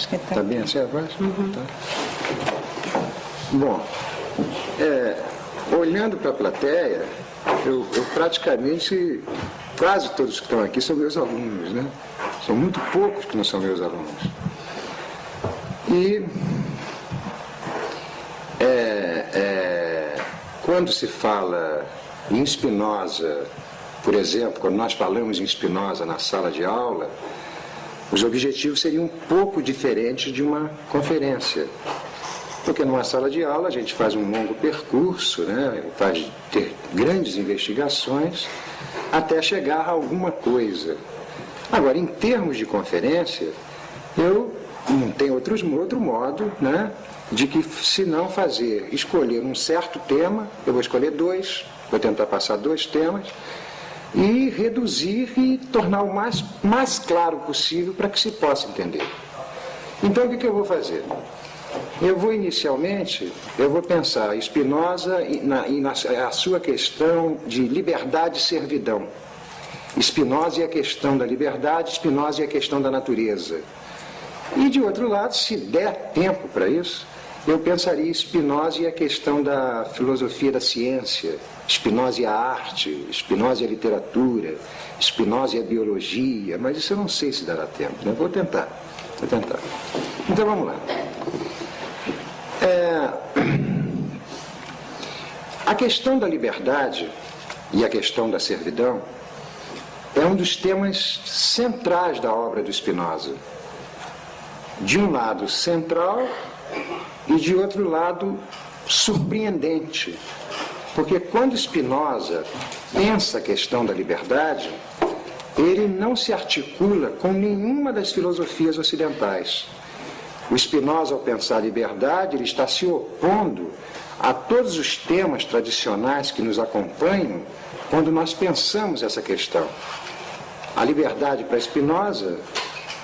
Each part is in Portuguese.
Acho que está Está bem assim a voz? Tá. Bom, é, olhando para a plateia, eu, eu praticamente, quase todos que estão aqui são meus alunos, né? São muito poucos que não são meus alunos. E é, é, quando se fala em Spinoza, por exemplo, quando nós falamos em Spinoza na sala de aula, os objetivos seriam um pouco diferentes de uma conferência. Porque numa sala de aula a gente faz um longo percurso, né? faz ter grandes investigações até chegar a alguma coisa. Agora, em termos de conferência, eu não tenho outros, outro modo né? de que se não fazer, escolher um certo tema, eu vou escolher dois, vou tentar passar dois temas, e reduzir e tornar o mais, mais claro possível para que se possa entender. Então, o que, que eu vou fazer? Eu vou inicialmente, eu vou pensar Spinoza e na, e na a sua questão de liberdade e servidão. Spinoza e a questão da liberdade, Spinoza e a questão da natureza. E de outro lado, se der tempo para isso, eu pensaria Spinoza e a questão da filosofia da ciência, Spinoza e a arte, Spinoza e a literatura, Spinoza e a biologia, mas isso eu não sei se dará tempo, né? Vou tentar, vou tentar. Então vamos lá. É, a questão da liberdade e a questão da servidão é um dos temas centrais da obra do Spinoza. De um lado central e de outro lado surpreendente. Porque quando Spinoza pensa a questão da liberdade, ele não se articula com nenhuma das filosofias ocidentais. O Spinoza, ao pensar a liberdade, ele está se opondo a todos os temas tradicionais que nos acompanham quando nós pensamos essa questão. A liberdade para Spinoza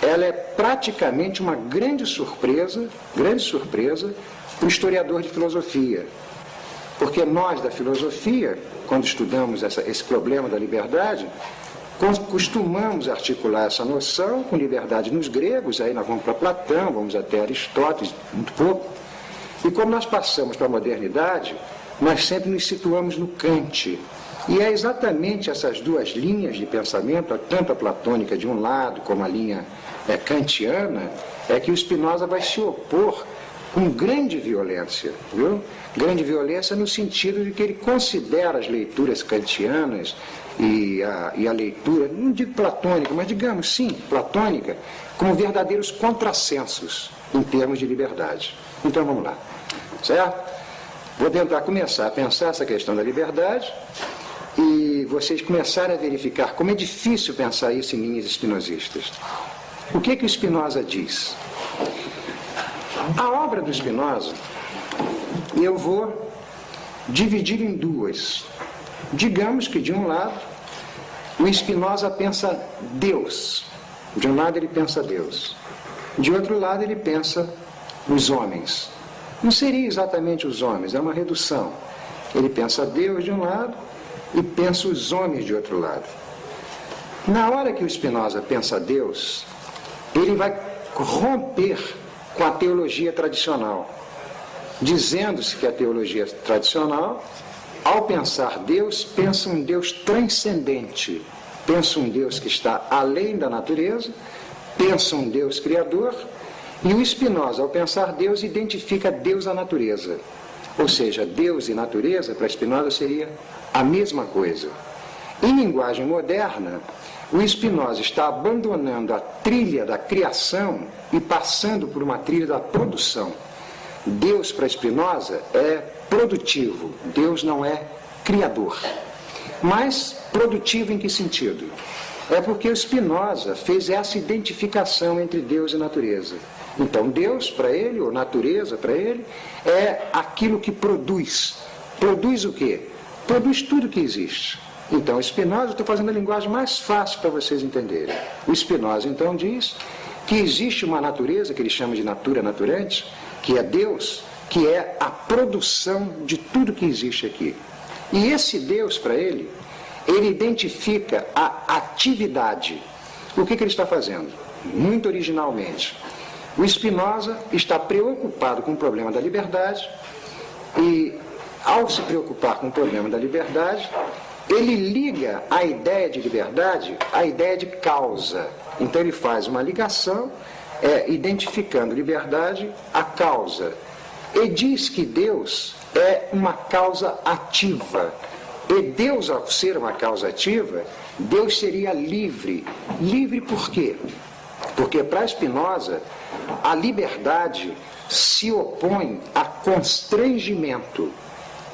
ela é praticamente uma grande surpresa, grande surpresa para o historiador de filosofia. Porque nós da filosofia, quando estudamos essa, esse problema da liberdade, costumamos articular essa noção com liberdade nos gregos, aí nós vamos para Platão, vamos até Aristóteles, muito pouco. E quando nós passamos para a modernidade, nós sempre nos situamos no Kant, e é exatamente essas duas linhas de pensamento, tanto a platônica de um lado como a linha é, kantiana, é que o Spinoza vai se opor com grande violência, viu? Grande violência no sentido de que ele considera as leituras kantianas e a, e a leitura, não digo platônica, mas digamos sim, platônica, como verdadeiros contrassensos em termos de liberdade. Então vamos lá, certo? Vou tentar começar a pensar essa questão da liberdade e vocês começarem a verificar como é difícil pensar isso em linhas espinosistas. O que que o Spinoza diz? A obra do Spinoza eu vou dividir em duas. Digamos que de um lado o Spinoza pensa Deus. De um lado ele pensa Deus. De outro lado ele pensa os homens. Não seria exatamente os homens, é uma redução. Ele pensa Deus de um lado e pensa os homens de outro lado. Na hora que o Spinoza pensa Deus, ele vai romper com a teologia tradicional, dizendo-se que a teologia tradicional, ao pensar Deus, pensa um Deus transcendente, pensa um Deus que está além da natureza, pensa um Deus criador, e o Spinoza, ao pensar Deus, identifica Deus à natureza. Ou seja, Deus e natureza, para Spinoza, seria a mesma coisa. Em linguagem moderna, o Spinoza está abandonando a trilha da criação e passando por uma trilha da produção. Deus para Spinoza é produtivo, Deus não é criador. Mas produtivo em que sentido? É porque o Spinoza fez essa identificação entre Deus e natureza. Então, Deus para ele, ou natureza para ele, é aquilo que produz. Produz o quê? Produz tudo que existe. Então, Spinoza, estou fazendo a linguagem mais fácil para vocês entenderem. O Spinoza, então, diz que existe uma natureza, que ele chama de natura naturante, que é Deus, que é a produção de tudo que existe aqui. E esse Deus, para ele, ele identifica a atividade. O que, que ele está fazendo? Muito originalmente. O Spinoza está preocupado com o problema da liberdade e, ao se preocupar com o problema da liberdade, ele liga a ideia de liberdade à ideia de causa. Então ele faz uma ligação, é, identificando liberdade a causa. E diz que Deus é uma causa ativa. E Deus, ao ser uma causa ativa, Deus seria livre. Livre por quê? Porque para Spinoza, a liberdade se opõe a constrangimento.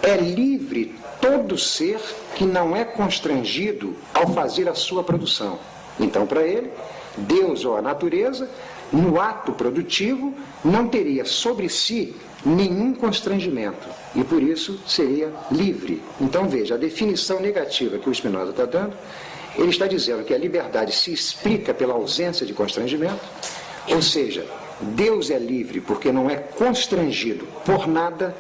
É livre todo ser que não é constrangido ao fazer a sua produção. Então, para ele, Deus ou a natureza, no ato produtivo, não teria sobre si nenhum constrangimento e por isso seria livre. Então veja, a definição negativa que o Spinoza está dando, ele está dizendo que a liberdade se explica pela ausência de constrangimento, ou seja, Deus é livre porque não é constrangido por nada,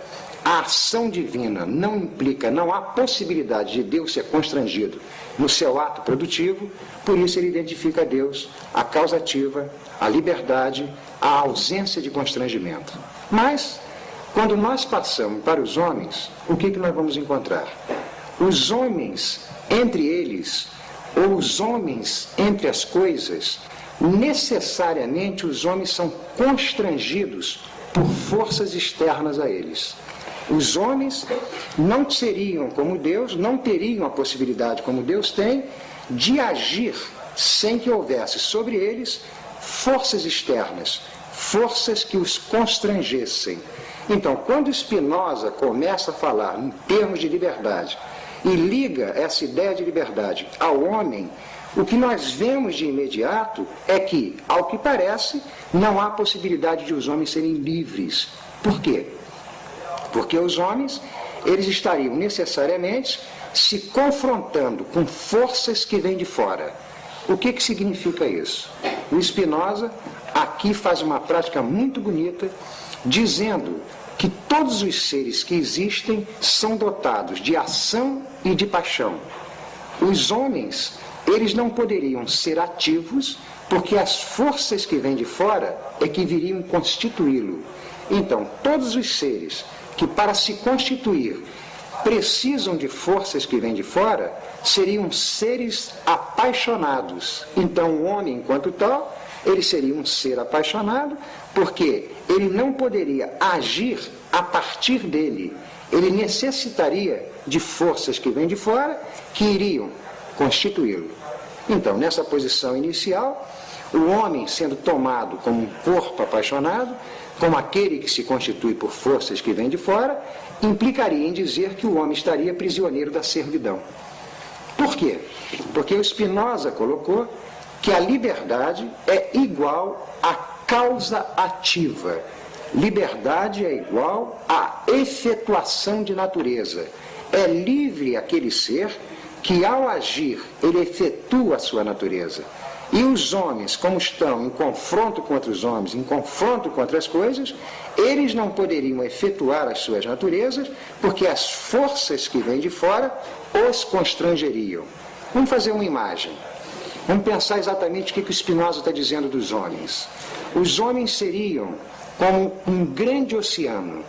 a ação divina não implica, não há possibilidade de Deus ser constrangido no seu ato produtivo, por isso ele identifica a Deus, a causativa, a liberdade, a ausência de constrangimento. Mas, quando nós passamos para os homens, o que, que nós vamos encontrar? Os homens, entre eles, ou os homens entre as coisas, necessariamente os homens são constrangidos por forças externas a eles. Os homens não seriam como Deus, não teriam a possibilidade, como Deus tem, de agir sem que houvesse sobre eles forças externas, forças que os constrangessem. Então, quando Spinoza começa a falar em termos de liberdade e liga essa ideia de liberdade ao homem, o que nós vemos de imediato é que, ao que parece, não há possibilidade de os homens serem livres. Por quê? Porque os homens, eles estariam necessariamente se confrontando com forças que vêm de fora. O que, que significa isso? O Spinoza aqui faz uma prática muito bonita, dizendo que todos os seres que existem são dotados de ação e de paixão. Os homens, eles não poderiam ser ativos, porque as forças que vêm de fora é que viriam constituí-lo. Então, todos os seres que para se constituir precisam de forças que vêm de fora, seriam seres apaixonados. Então, o homem, enquanto tal, ele seria um ser apaixonado, porque ele não poderia agir a partir dele. Ele necessitaria de forças que vêm de fora, que iriam constituí-lo. Então, nessa posição inicial, o homem sendo tomado como um corpo apaixonado, como aquele que se constitui por forças que vêm de fora, implicaria em dizer que o homem estaria prisioneiro da servidão. Por quê? Porque o Spinoza colocou que a liberdade é igual à causa ativa. Liberdade é igual à efetuação de natureza. É livre aquele ser que, ao agir, ele efetua a sua natureza. E os homens, como estão em confronto com outros homens, em confronto com outras coisas, eles não poderiam efetuar as suas naturezas, porque as forças que vêm de fora os constrangeriam. Vamos fazer uma imagem. Vamos pensar exatamente o que o Spinoza está dizendo dos homens. Os homens seriam como um grande oceano,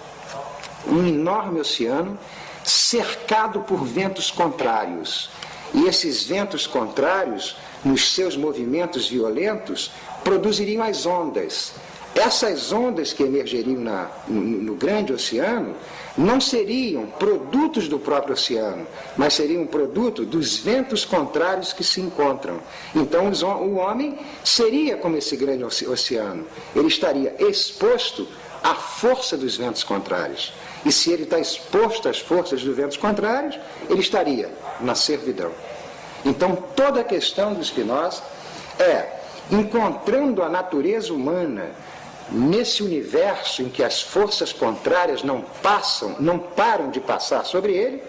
um enorme oceano, cercado por ventos contrários. E esses ventos contrários nos seus movimentos violentos, produziriam as ondas. Essas ondas que emergeriam na, no, no, grande oceano não seriam produtos do próprio oceano, mas seriam produto dos ventos contrários que se encontram. Então o homem seria como esse grande oceano, ele estaria exposto à força dos ventos contrários. E se ele está exposto às forças dos ventos contrários, ele estaria na servidão. Então, toda a questão do Spinoza é encontrando a natureza humana nesse universo em que as forças contrárias não passam, não param de passar sobre ele,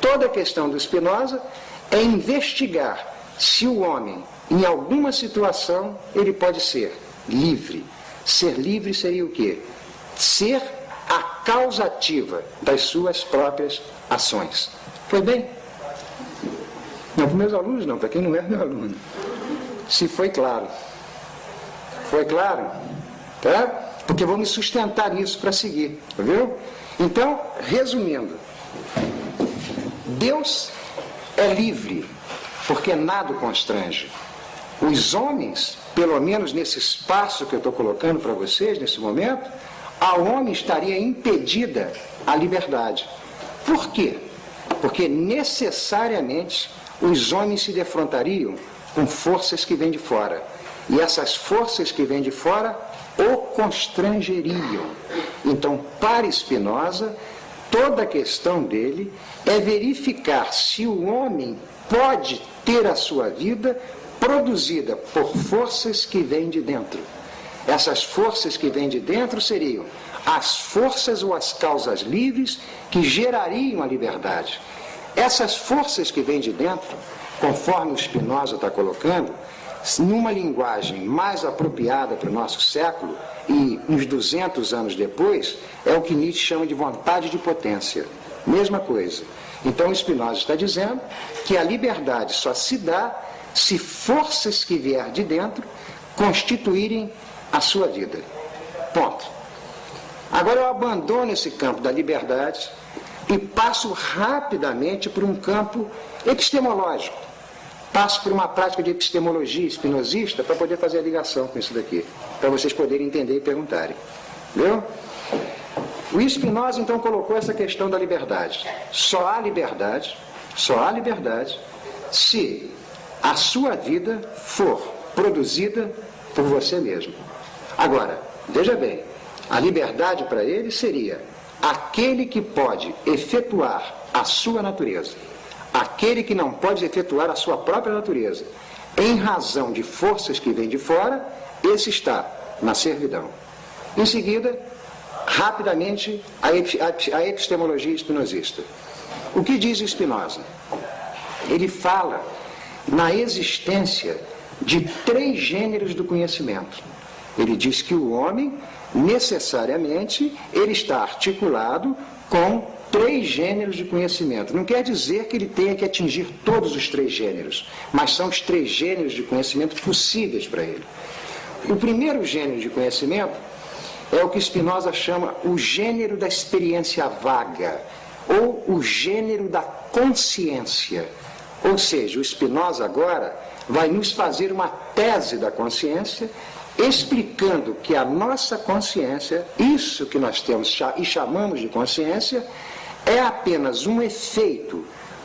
toda a questão do Spinoza é investigar se o homem, em alguma situação, ele pode ser livre. Ser livre seria o quê? Ser a causativa das suas próprias ações. Foi bem? Não para meus alunos, não, para quem não é meu aluno. Se foi claro. Foi claro? Tá? Porque vou me sustentar nisso para seguir, viu? Então, resumindo, Deus é livre, porque nada o constrange. Os homens, pelo menos nesse espaço que eu estou colocando para vocês nesse momento, ao homem estaria impedida a liberdade. Por quê? Porque necessariamente os homens se defrontariam com forças que vêm de fora. E essas forças que vêm de fora o constrangeriam. Então, para Spinoza, toda a questão dele é verificar se o homem pode ter a sua vida produzida por forças que vêm de dentro. Essas forças que vêm de dentro seriam as forças ou as causas livres que gerariam a liberdade. Essas forças que vêm de dentro, conforme o Spinoza está colocando, numa linguagem mais apropriada para o nosso século, e uns 200 anos depois, é o que Nietzsche chama de vontade de potência. Mesma coisa. Então Spinoza está dizendo que a liberdade só se dá se forças que vier de dentro constituírem a sua vida. Ponto. Agora eu abandono esse campo da liberdade e passo rapidamente para um campo epistemológico. Passo por uma prática de epistemologia espinosista para poder fazer a ligação com isso daqui, para vocês poderem entender e perguntarem. Viu? O Spinoza então colocou essa questão da liberdade. Só há liberdade, só há liberdade se a sua vida for produzida por você mesmo. Agora, veja bem, a liberdade para ele seria aquele que pode efetuar a sua natureza, aquele que não pode efetuar a sua própria natureza, em razão de forças que vêm de fora, esse está na servidão. Em seguida, rapidamente, a epistemologia espinosista. O que diz Spinoza? Ele fala na existência de três gêneros do conhecimento. Ele diz que o homem, necessariamente, ele está articulado com três gêneros de conhecimento. Não quer dizer que ele tenha que atingir todos os três gêneros, mas são os três gêneros de conhecimento possíveis para ele. O primeiro gênero de conhecimento é o que Spinoza chama o gênero da experiência vaga, ou o gênero da consciência. Ou seja, o Spinoza agora vai nos fazer uma tese da consciência, explicando que a nossa consciência, isso que nós temos e chamamos de consciência, é apenas um efeito,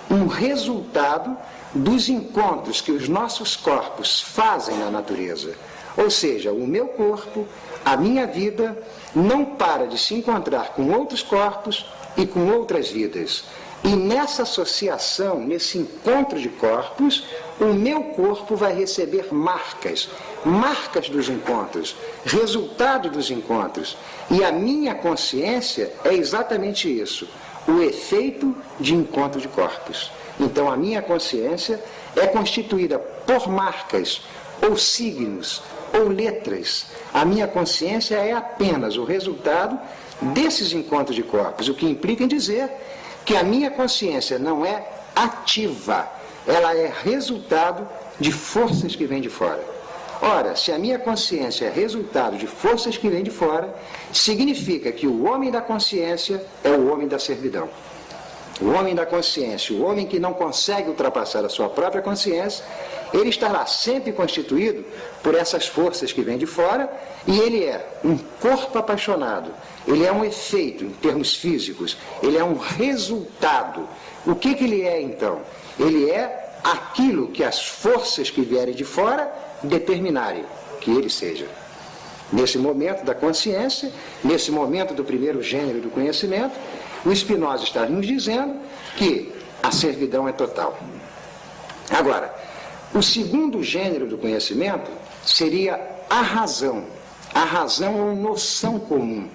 um resultado dos encontros que os nossos corpos fazem na natureza. Ou seja, o meu corpo, a minha vida, não para de se encontrar com outros corpos e com outras vidas. E nessa associação, nesse encontro de corpos, o meu corpo vai receber marcas, marcas dos encontros, resultado dos encontros. E a minha consciência é exatamente isso, o efeito de encontro de corpos. Então a minha consciência é constituída por marcas, ou signos, ou letras. A minha consciência é apenas o resultado desses encontros de corpos, o que implica em dizer que a minha consciência não é ativa, ela é resultado de forças que vêm de fora. Ora, se a minha consciência é resultado de forças que vêm de fora, significa que o homem da consciência é o homem da servidão. O homem da consciência, o homem que não consegue ultrapassar a sua própria consciência, ele estará sempre constituído por essas forças que vêm de fora e ele é um corpo apaixonado, ele é um efeito em termos físicos, ele é um resultado. O que, que ele é então? Ele é aquilo que as forças que vierem de fora determinarem que ele seja. Nesse momento da consciência, nesse momento do primeiro gênero do conhecimento, o Spinoza está nos dizendo que a servidão é total. Agora, o segundo gênero do conhecimento seria a razão. A razão é uma noção comum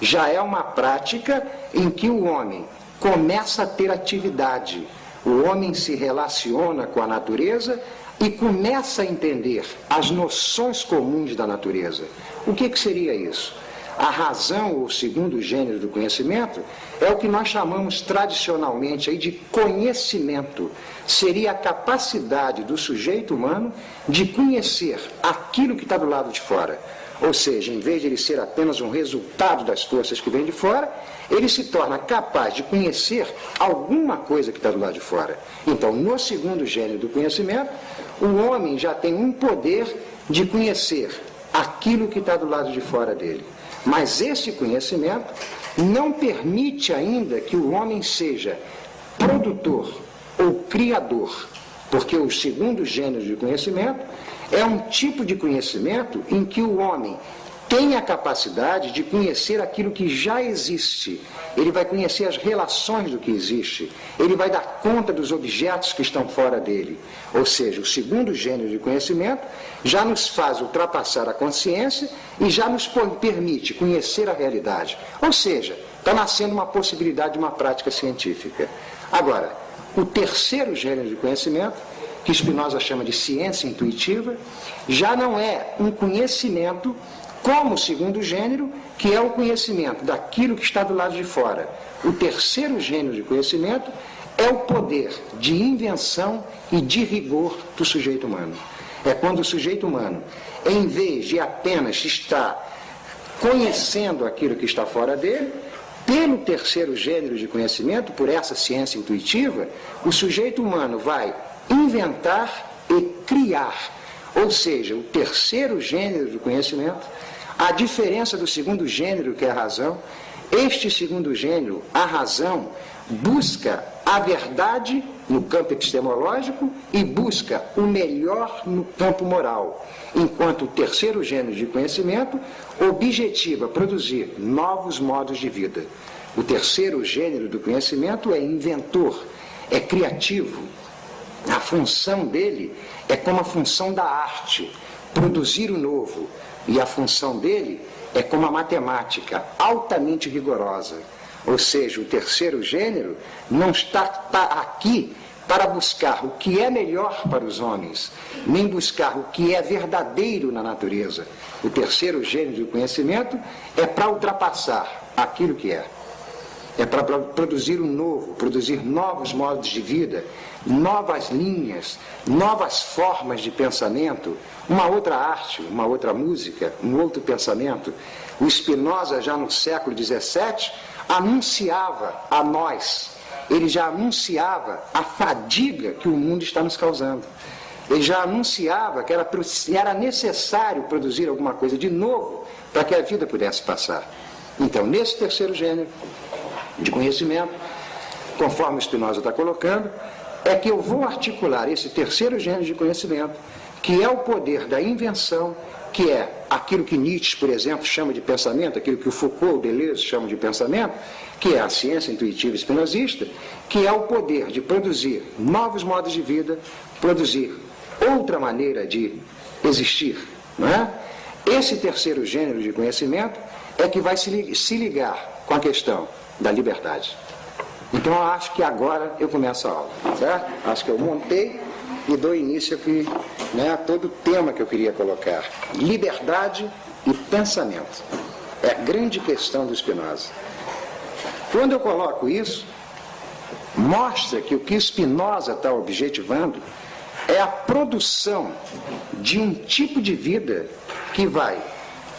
já é uma prática em que o homem começa a ter atividade. O homem se relaciona com a natureza e começa a entender as noções comuns da natureza. O que, que seria isso? A razão ou segundo gênero do conhecimento é o que nós chamamos tradicionalmente aí de conhecimento. Seria a capacidade do sujeito humano de conhecer aquilo que está do lado de fora. Ou seja, em vez de ele ser apenas um resultado das forças que vêm de fora, ele se torna capaz de conhecer alguma coisa que está do lado de fora. Então, no segundo gênero do conhecimento, o homem já tem um poder de conhecer aquilo que está do lado de fora dele. Mas esse conhecimento não permite ainda que o homem seja produtor ou criador, porque o segundo gênero de conhecimento é um tipo de conhecimento em que o homem tem a capacidade de conhecer aquilo que já existe. Ele vai conhecer as relações do que existe. Ele vai dar conta dos objetos que estão fora dele. Ou seja, o segundo gênero de conhecimento já nos faz ultrapassar a consciência e já nos permite conhecer a realidade. Ou seja, está nascendo uma possibilidade de uma prática científica. Agora, o terceiro gênero de conhecimento, que Spinoza chama de ciência intuitiva, já não é um conhecimento como segundo gênero, que é o conhecimento daquilo que está do lado de fora. O terceiro gênero de conhecimento é o poder de invenção e de rigor do sujeito humano. É quando o sujeito humano, em vez de apenas estar conhecendo aquilo que está fora dele, pelo terceiro gênero de conhecimento, por essa ciência intuitiva, o sujeito humano vai inventar e criar. Ou seja, o terceiro gênero do conhecimento a diferença do segundo gênero, que é a razão, este segundo gênero, a razão, busca a verdade no campo epistemológico e busca o melhor no campo moral, enquanto o terceiro gênero de conhecimento objetiva produzir novos modos de vida. O terceiro gênero do conhecimento é inventor, é criativo. A função dele é como a função da arte, produzir o novo, e a função dele é como a matemática, altamente rigorosa. Ou seja, o terceiro gênero não está, está aqui para buscar o que é melhor para os homens, nem buscar o que é verdadeiro na natureza. O terceiro gênero do conhecimento é para ultrapassar aquilo que é. É para produzir o um novo, produzir novos modos de vida, novas linhas, novas formas de pensamento, uma outra arte, uma outra música, um outro pensamento. O Spinoza, já no século XVII, anunciava a nós, ele já anunciava a fadiga que o mundo está nos causando. Ele já anunciava que era, era necessário produzir alguma coisa de novo para que a vida pudesse passar. Então, nesse terceiro gênero de conhecimento, conforme Spinoza está colocando, é que eu vou articular esse terceiro gênero de conhecimento, que é o poder da invenção, que é aquilo que Nietzsche, por exemplo, chama de pensamento, aquilo que o Foucault, Deleuze chamam de pensamento, que é a ciência intuitiva espinosista, que é o poder de produzir novos modos de vida, produzir outra maneira de existir. Não é? Esse terceiro gênero de conhecimento é que vai se ligar com a questão da liberdade. Então eu acho que agora eu começo a aula, certo? Acho que eu montei e dou início aqui né, a todo o tema que eu queria colocar. Liberdade e pensamento. É a grande questão do Spinoza. Quando eu coloco isso, mostra que o que Spinoza está objetivando é a produção de um tipo de vida que vai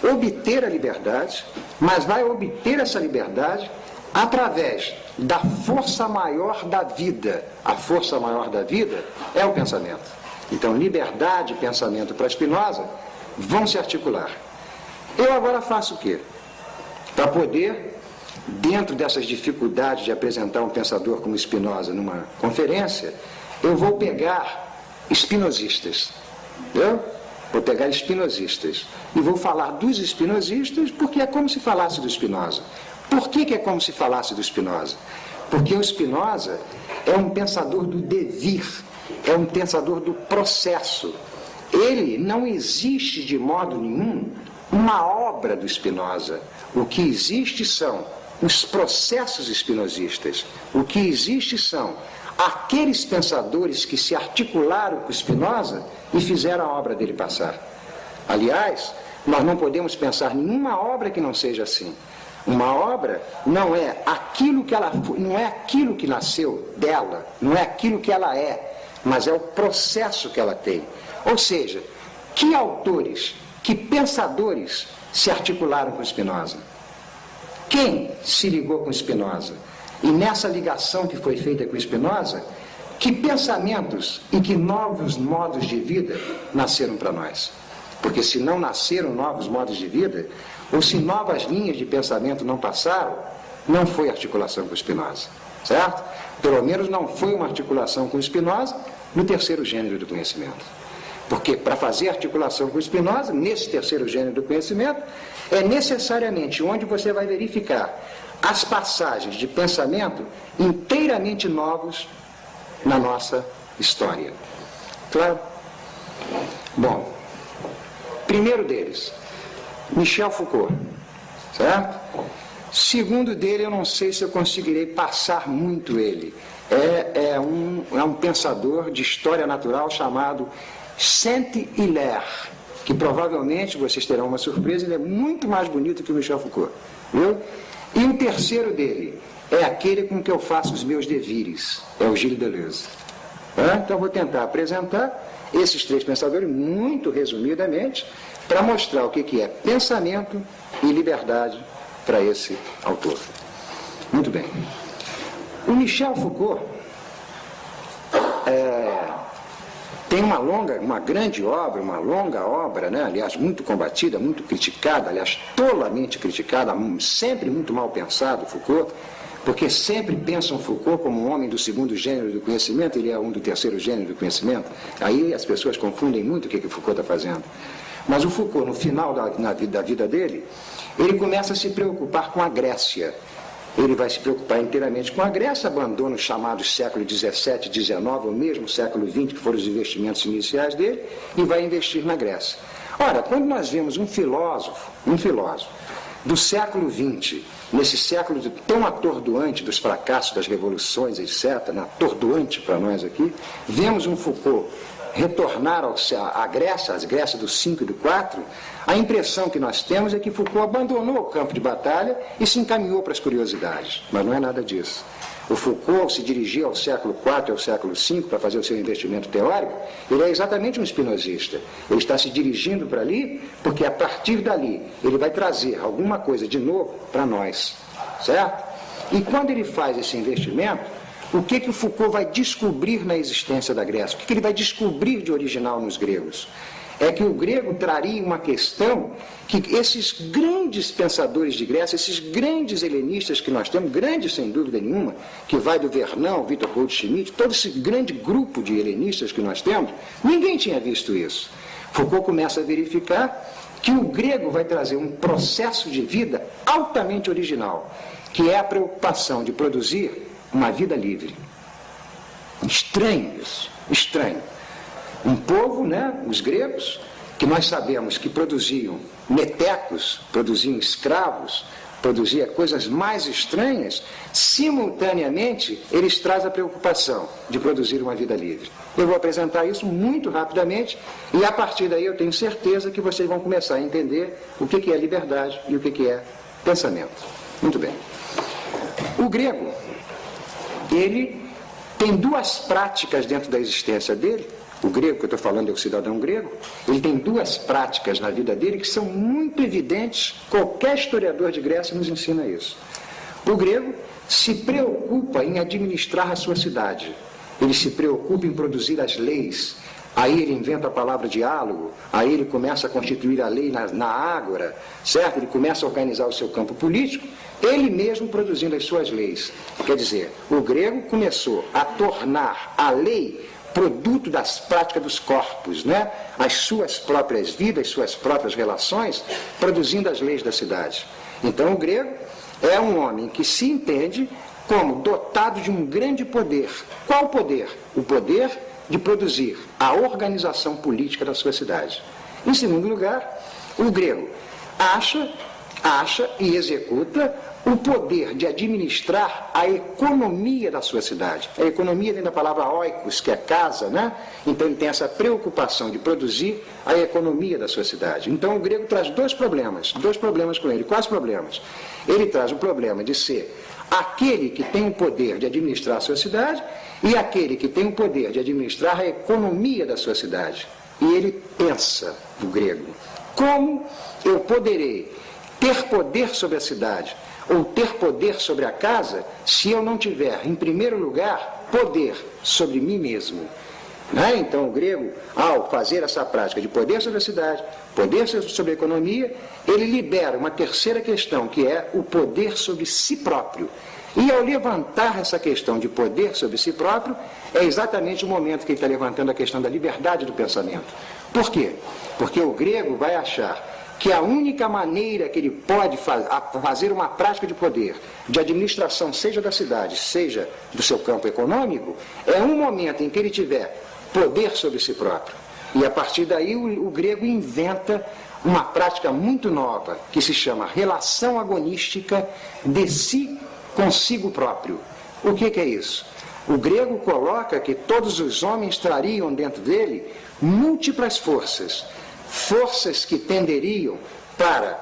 obter a liberdade, mas vai obter essa liberdade através da força maior da vida. A força maior da vida é o pensamento. Então, liberdade e pensamento para Spinoza vão se articular. Eu agora faço o quê? Para poder, dentro dessas dificuldades de apresentar um pensador como Spinoza numa conferência, eu vou pegar espinosistas. Entendeu? Vou pegar espinosistas. E vou falar dos espinosistas porque é como se falasse do Spinoza. Por que, que é como se falasse do Spinoza? Porque o Spinoza é um pensador do devir, é um pensador do processo. Ele não existe de modo nenhum uma obra do Spinoza. O que existe são os processos espinosistas. O que existe são aqueles pensadores que se articularam com Spinoza e fizeram a obra dele passar. Aliás, Nós não podemos pensar nenhuma obra que não seja assim. Uma obra não é aquilo que ela não é aquilo que nasceu dela, não é aquilo que ela é, mas é o processo que ela tem. Ou seja, que autores, que pensadores se articularam com Spinoza? Quem se ligou com Spinoza? E nessa ligação que foi feita com Spinoza, que pensamentos e que novos modos de vida nasceram para nós? Porque se não nasceram novos modos de vida, ou se novas linhas de pensamento não passaram, não foi articulação com Spinoza, certo? Pelo menos não foi uma articulação com Spinoza no terceiro gênero do conhecimento. Porque para fazer articulação com Spinoza, nesse terceiro gênero do conhecimento, é necessariamente onde você vai verificar as passagens de pensamento inteiramente novos na nossa história. Claro? Bom, primeiro deles, Michel Foucault, certo? Segundo dele, eu não sei se eu conseguirei passar muito ele. É, é, um, é um pensador de história natural chamado Saint-Hilaire, que provavelmente vocês terão uma surpresa, ele é muito mais bonito que o Michel Foucault. Viu? E o terceiro dele é aquele com que eu faço os meus devires, é o Gilles Deleuze. Então vou tentar apresentar esses três pensadores muito resumidamente para mostrar o que, que é pensamento e liberdade para esse autor. Muito bem. O Michel Foucault é, tem uma longa, uma grande obra, uma longa obra, né? aliás, muito combatida, muito criticada, aliás, tolamente criticada, sempre muito mal pensado, Foucault, porque sempre pensam Foucault como um homem do segundo gênero do conhecimento, ele é um do terceiro gênero do conhecimento. Aí as pessoas confundem muito o que, que Foucault está fazendo. Mas o Foucault, no final da, na, da vida dele, ele começa a se preocupar com a Grécia. Ele vai se preocupar inteiramente com a Grécia, abandona os chamados século XVII, XIX, ou mesmo século XX, que foram os investimentos iniciais dele, e vai investir na Grécia. Ora, quando nós vemos um filósofo, um filósofo, do século XX, nesse século tão atordoante dos fracassos das revoluções, etc., né, atordoante para nós aqui, vemos um Foucault retornar à Grécia, às Grécias do 5 e do 4, a impressão que nós temos é que Foucault abandonou o campo de batalha e se encaminhou para as curiosidades. Mas não é nada disso. O Foucault se dirigia ao século IV e ao século V para fazer o seu investimento teórico, ele é exatamente um espinosista. Ele está se dirigindo para ali porque a partir dali ele vai trazer alguma coisa de novo para nós. Certo? E quando ele faz esse investimento, o que, que o Foucault vai descobrir na existência da Grécia? O que, que ele vai descobrir de original nos gregos? É que o grego traria uma questão que esses grandes pensadores de Grécia, esses grandes helenistas que nós temos, grandes sem dúvida nenhuma, que vai do Vernão, Vitor Goldschmidt, todo esse grande grupo de helenistas que nós temos, ninguém tinha visto isso. Foucault começa a verificar que o grego vai trazer um processo de vida altamente original, que é a preocupação de produzir uma vida livre. Estranho isso, estranho. Um povo, né, os gregos, que nós sabemos que produziam metecos, produziam escravos, produzia coisas mais estranhas, simultaneamente eles trazem a preocupação de produzir uma vida livre. Eu vou apresentar isso muito rapidamente e a partir daí eu tenho certeza que vocês vão começar a entender o que é liberdade e o que é pensamento. Muito bem. O grego ele tem duas práticas dentro da existência dele. O grego que eu estou falando é o cidadão grego. Ele tem duas práticas na vida dele que são muito evidentes. Qualquer historiador de Grécia nos ensina isso. O grego se preocupa em administrar a sua cidade. Ele se preocupa em produzir as leis. Aí ele inventa a palavra diálogo, aí ele começa a constituir a lei na, na ágora, certo? Ele começa a organizar o seu campo político ele mesmo produzindo as suas leis. Quer dizer, o grego começou a tornar a lei produto das práticas dos corpos, né? as suas próprias vidas, suas próprias relações, produzindo as leis da cidade. Então o grego é um homem que se entende como dotado de um grande poder. Qual poder? O poder de produzir a organização política da sua cidade. Em segundo lugar, o grego acha acha e executa o poder de administrar a economia da sua cidade. A economia vem da palavra oikos, que é casa, né? Então ele tem essa preocupação de produzir a economia da sua cidade. Então o grego traz dois problemas, dois problemas com ele. Quais problemas? Ele traz o problema de ser aquele que tem o poder de administrar a sua cidade e aquele que tem o poder de administrar a economia da sua cidade. E ele pensa, o grego, como eu poderei ter poder sobre a cidade ou ter poder sobre a casa se eu não tiver, em primeiro lugar, poder sobre mim mesmo. Né? Então, o grego, ao fazer essa prática de poder sobre a cidade, poder sobre a economia, ele libera uma terceira questão, que é o poder sobre si próprio. E ao levantar essa questão de poder sobre si próprio, é exatamente o momento que ele está levantando a questão da liberdade do pensamento. Por quê? Porque o grego vai achar que a única maneira que ele pode fazer uma prática de poder, de administração, seja da cidade, seja do seu campo econômico, é um momento em que ele tiver poder sobre si próprio. E a partir daí o, o grego inventa uma prática muito nova, que se chama relação agonística de si consigo próprio. O que, que é isso? O grego coloca que todos os homens trariam dentro dele múltiplas forças forças que tenderiam para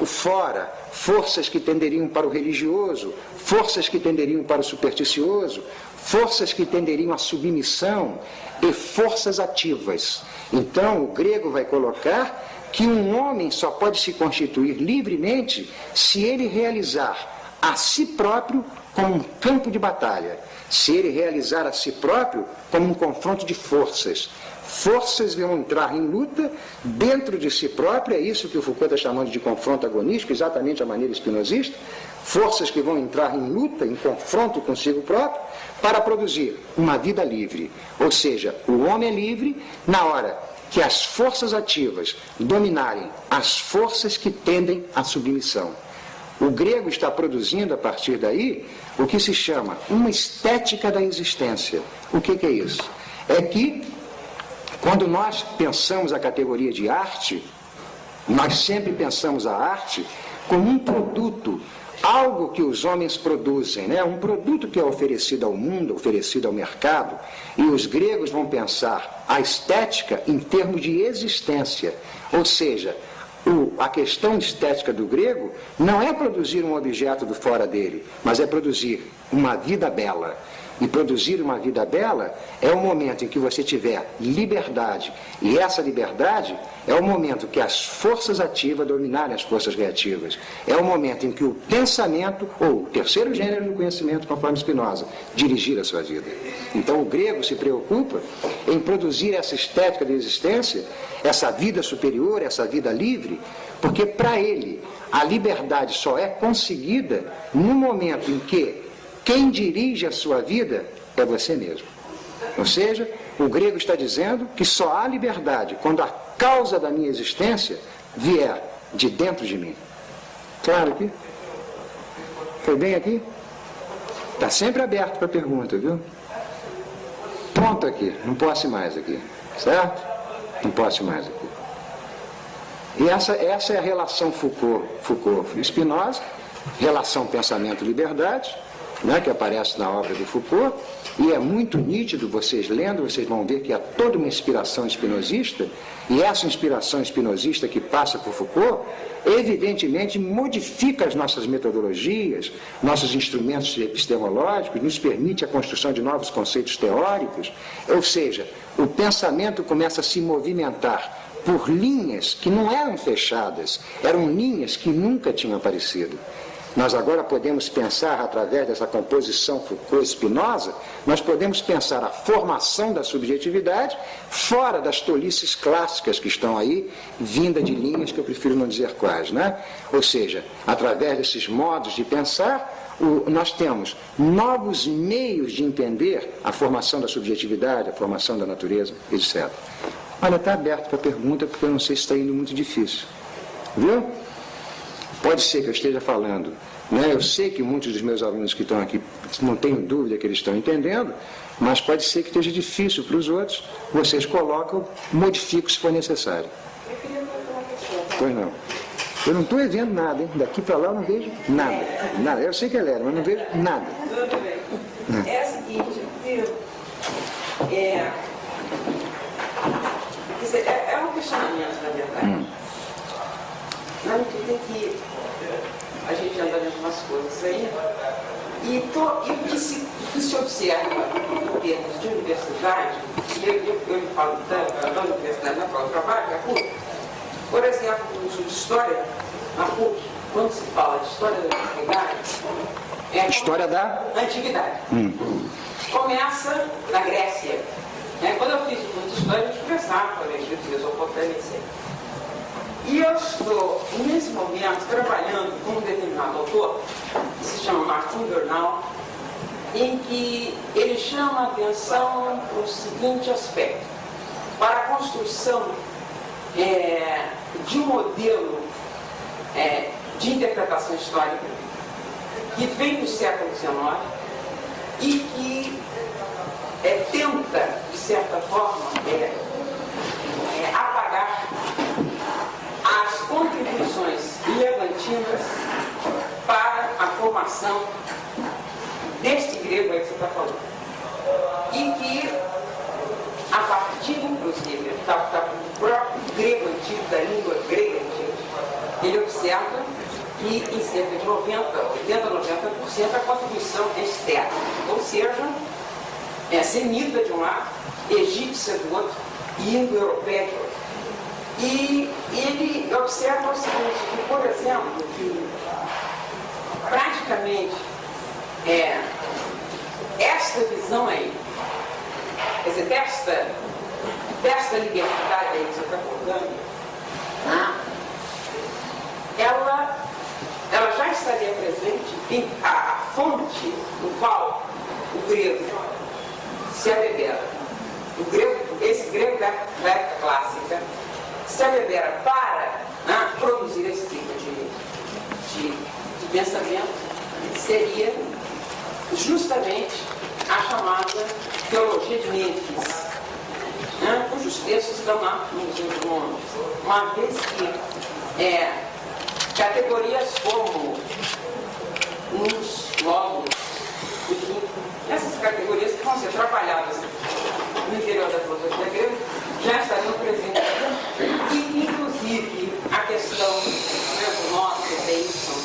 o fora, forças que tenderiam para o religioso, forças que tenderiam para o supersticioso, forças que tenderiam à submissão e forças ativas. Então, o grego vai colocar que um homem só pode se constituir livremente se ele realizar a si próprio como um campo de batalha, se ele realizar a si próprio como um confronto de forças, forças vão entrar em luta dentro de si próprio, é isso que o Foucault está chamando de confronto agonístico, exatamente a maneira espinosista, forças que vão entrar em luta, em confronto consigo próprio, para produzir uma vida livre. Ou seja, o homem é livre na hora que as forças ativas dominarem as forças que tendem à submissão. O grego está produzindo a partir daí o que se chama uma estética da existência. O que, que é isso? É que quando nós pensamos a categoria de arte, nós sempre pensamos a arte como um produto, algo que os homens produzem, né? um produto que é oferecido ao mundo, oferecido ao mercado, e os gregos vão pensar a estética em termos de existência, ou seja, o, a questão estética do grego não é produzir um objeto do fora dele, mas é produzir uma vida bela. E produzir uma vida bela é o momento em que você tiver liberdade. E essa liberdade é o momento que as forças ativas dominarem as forças reativas. É o momento em que o pensamento, ou o terceiro gênero do conhecimento, conforme Spinoza, dirigir a sua vida. Então o grego se preocupa em produzir essa estética de existência, essa vida superior, essa vida livre, porque para ele a liberdade só é conseguida no momento em que quem dirige a sua vida é você mesmo. Ou seja, o grego está dizendo que só há liberdade quando a causa da minha existência vier de dentro de mim. Claro aqui? Foi bem aqui? Está sempre aberto para pergunta, viu? Pronto aqui, não posso mais aqui. Certo? Não posso mais aqui. E essa, essa é a relação Foucault, Foucault Spinoza, relação pensamento-liberdade, né, que aparece na obra do Foucault, e é muito nítido, vocês lendo, vocês vão ver que há toda uma inspiração espinosista, e essa inspiração espinosista que passa por Foucault, evidentemente modifica as nossas metodologias, nossos instrumentos epistemológicos, nos permite a construção de novos conceitos teóricos, ou seja, o pensamento começa a se movimentar por linhas que não eram fechadas, eram linhas que nunca tinham aparecido. Nós agora podemos pensar, através dessa composição Foucault-Spinoza, nós podemos pensar a formação da subjetividade fora das tolices clássicas que estão aí, vinda de linhas que eu prefiro não dizer quais. Né? Ou seja, através desses modos de pensar, o, nós temos novos meios de entender a formação da subjetividade, a formação da natureza, etc. Olha, está aberto para pergunta, porque eu não sei se está indo muito difícil. Viu? Pode ser que eu esteja falando, né? eu sei que muitos dos meus alunos que estão aqui, não tenho dúvida que eles estão entendendo, mas pode ser que esteja difícil para os outros, vocês colocam, modificam se for necessário. Pois não. Eu não estou vendo nada, hein? Daqui para lá eu não vejo nada. nada. Eu sei que é Lélia, mas não vejo nada. Tudo bem. É o seguinte, viu? É, é, é um questionamento, na verdade. Hum. Na medida em que a gente anda vendo umas coisas aí, e, to, e o, que se, o que se observa em termos de universidade, e eu, eu, eu falo tanto da universidade na qual eu trabalho, que é a PUC, por exemplo, no curso de História, na PUC, quando se fala de História da Antiguidade, é História da? Antiguidade. Hum. Começa na Grécia. Né? Quando eu fiz o curso de História, a gente começava com a Egito, Mesopotâmia, etc. E eu estou, nesse momento, trabalhando com um determinado autor, que se chama Martin Bernal, em que ele chama a atenção para o seguinte aspecto. Para a construção é, de um modelo é, de interpretação histórica que vem do século XIX e que é, tenta, de certa forma, é, é, apagar as contribuições levantinas para a formação deste grego aí que você está falando. E que, a partir, inclusive, da, do próprio grego antigo, da língua grega antiga, ele observa que em cerca de 90, 80, 90% a contribuição é externa, ou seja, é semita de um lado, egípcia do outro e indo-europeia de outro. E ele observa o seguinte, que, por exemplo, que praticamente é, esta visão aí, quer dizer, desta, desta liberdade aí que você está colocando, né, ela, ela já estaria presente a, a fonte no qual o grego se abebera. O grego, esse grego da, da época clássica se abebera para né, produzir esse tipo de, de, de pensamento seria justamente a chamada teologia de Mênfis, né, cujos textos estão lá no Museu de Londres, uma vez que é, categorias como os logos, enfim, essas categorias que vão ser trabalhadas no interior da filosofia grega já estariam presentes a questão né, do nosso, deísmo,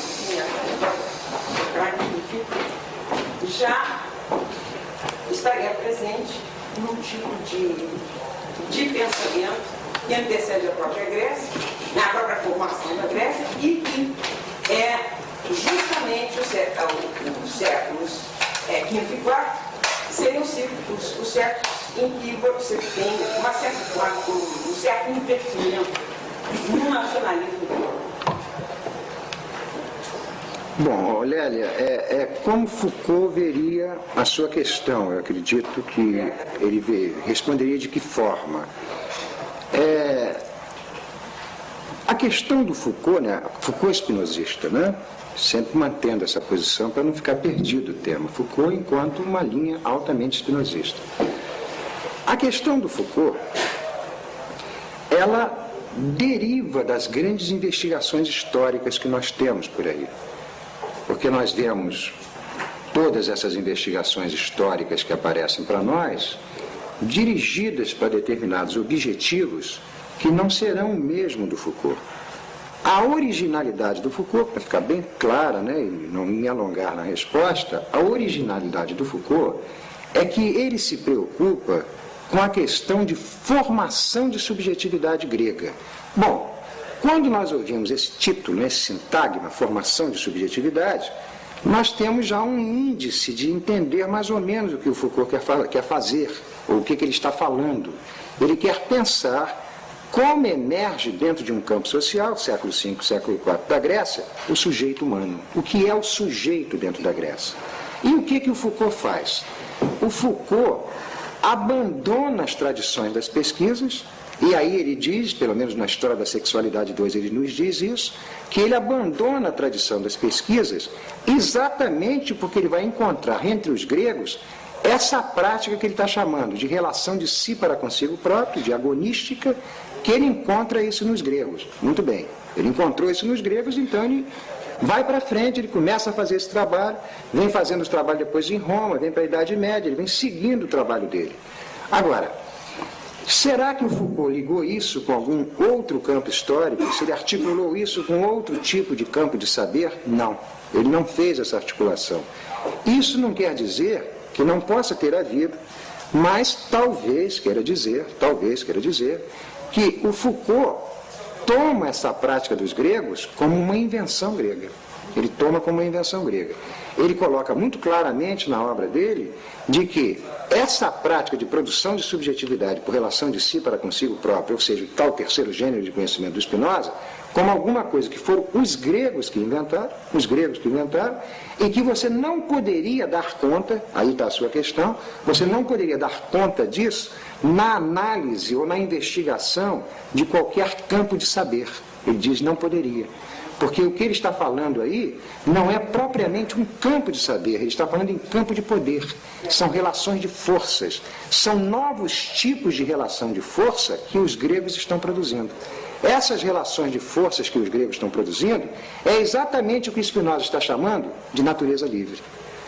já estaria presente num tipo de, de pensamento que antecede a própria Grécia, na própria formação da Grécia, e que é justamente os séculos é, quinto e quarto seriam os, os séculos em que você tem uma certa, um, um certo investimento no nacionalismo Bom, Lélia, é, é, como Foucault veria a sua questão? Eu acredito que ele vê, responderia de que forma? É, a questão do Foucault, né? Foucault é espinosista, né? Sempre mantendo essa posição para não ficar perdido o tema. Foucault enquanto uma linha altamente espinosista. A questão do Foucault, ela deriva das grandes investigações históricas que nós temos por aí. Porque nós vemos todas essas investigações históricas que aparecem para nós dirigidas para determinados objetivos que não serão o mesmo do Foucault. A originalidade do Foucault, para ficar bem clara né, e não me alongar na resposta, a originalidade do Foucault é que ele se preocupa com a questão de formação de subjetividade grega. Bom, quando nós ouvimos esse título, esse sintagma, formação de subjetividade, nós temos já um índice de entender mais ou menos o que o Foucault quer, quer fazer, ou o que, que ele está falando. Ele quer pensar como emerge dentro de um campo social, século V, século IV da Grécia, o sujeito humano. O que é o sujeito dentro da Grécia? E o que, que o Foucault faz? O Foucault abandona as tradições das pesquisas e aí ele diz, pelo menos na História da Sexualidade 2 ele nos diz isso, que ele abandona a tradição das pesquisas exatamente porque ele vai encontrar entre os gregos essa prática que ele está chamando de relação de si para consigo próprio, de agonística, que ele encontra isso nos gregos. Muito bem, ele encontrou isso nos gregos, então ele vai para frente, ele começa a fazer esse trabalho, vem fazendo os trabalhos depois em Roma, vem para a Idade Média, ele vem seguindo o trabalho dele. Agora, será que o Foucault ligou isso com algum outro campo histórico? Se ele articulou isso com outro tipo de campo de saber? Não, ele não fez essa articulação. Isso não quer dizer que não possa ter havido, mas talvez queira dizer, talvez queira dizer, que o Foucault toma essa prática dos gregos como uma invenção grega. Ele toma como uma invenção grega. Ele coloca muito claramente na obra dele de que essa prática de produção de subjetividade por relação de si para consigo próprio, ou seja, o tal terceiro gênero de conhecimento do Spinoza, como alguma coisa que foram os gregos que inventaram, os gregos que inventaram, e que você não poderia dar conta, aí está a sua questão, você não poderia dar conta disso na análise ou na investigação de qualquer campo de saber. Ele diz não poderia. Porque o que ele está falando aí não é propriamente um campo de saber, ele está falando em campo de poder. São relações de forças. São novos tipos de relação de força que os gregos estão produzindo. Essas relações de forças que os gregos estão produzindo é exatamente o que Spinoza está chamando de natureza livre.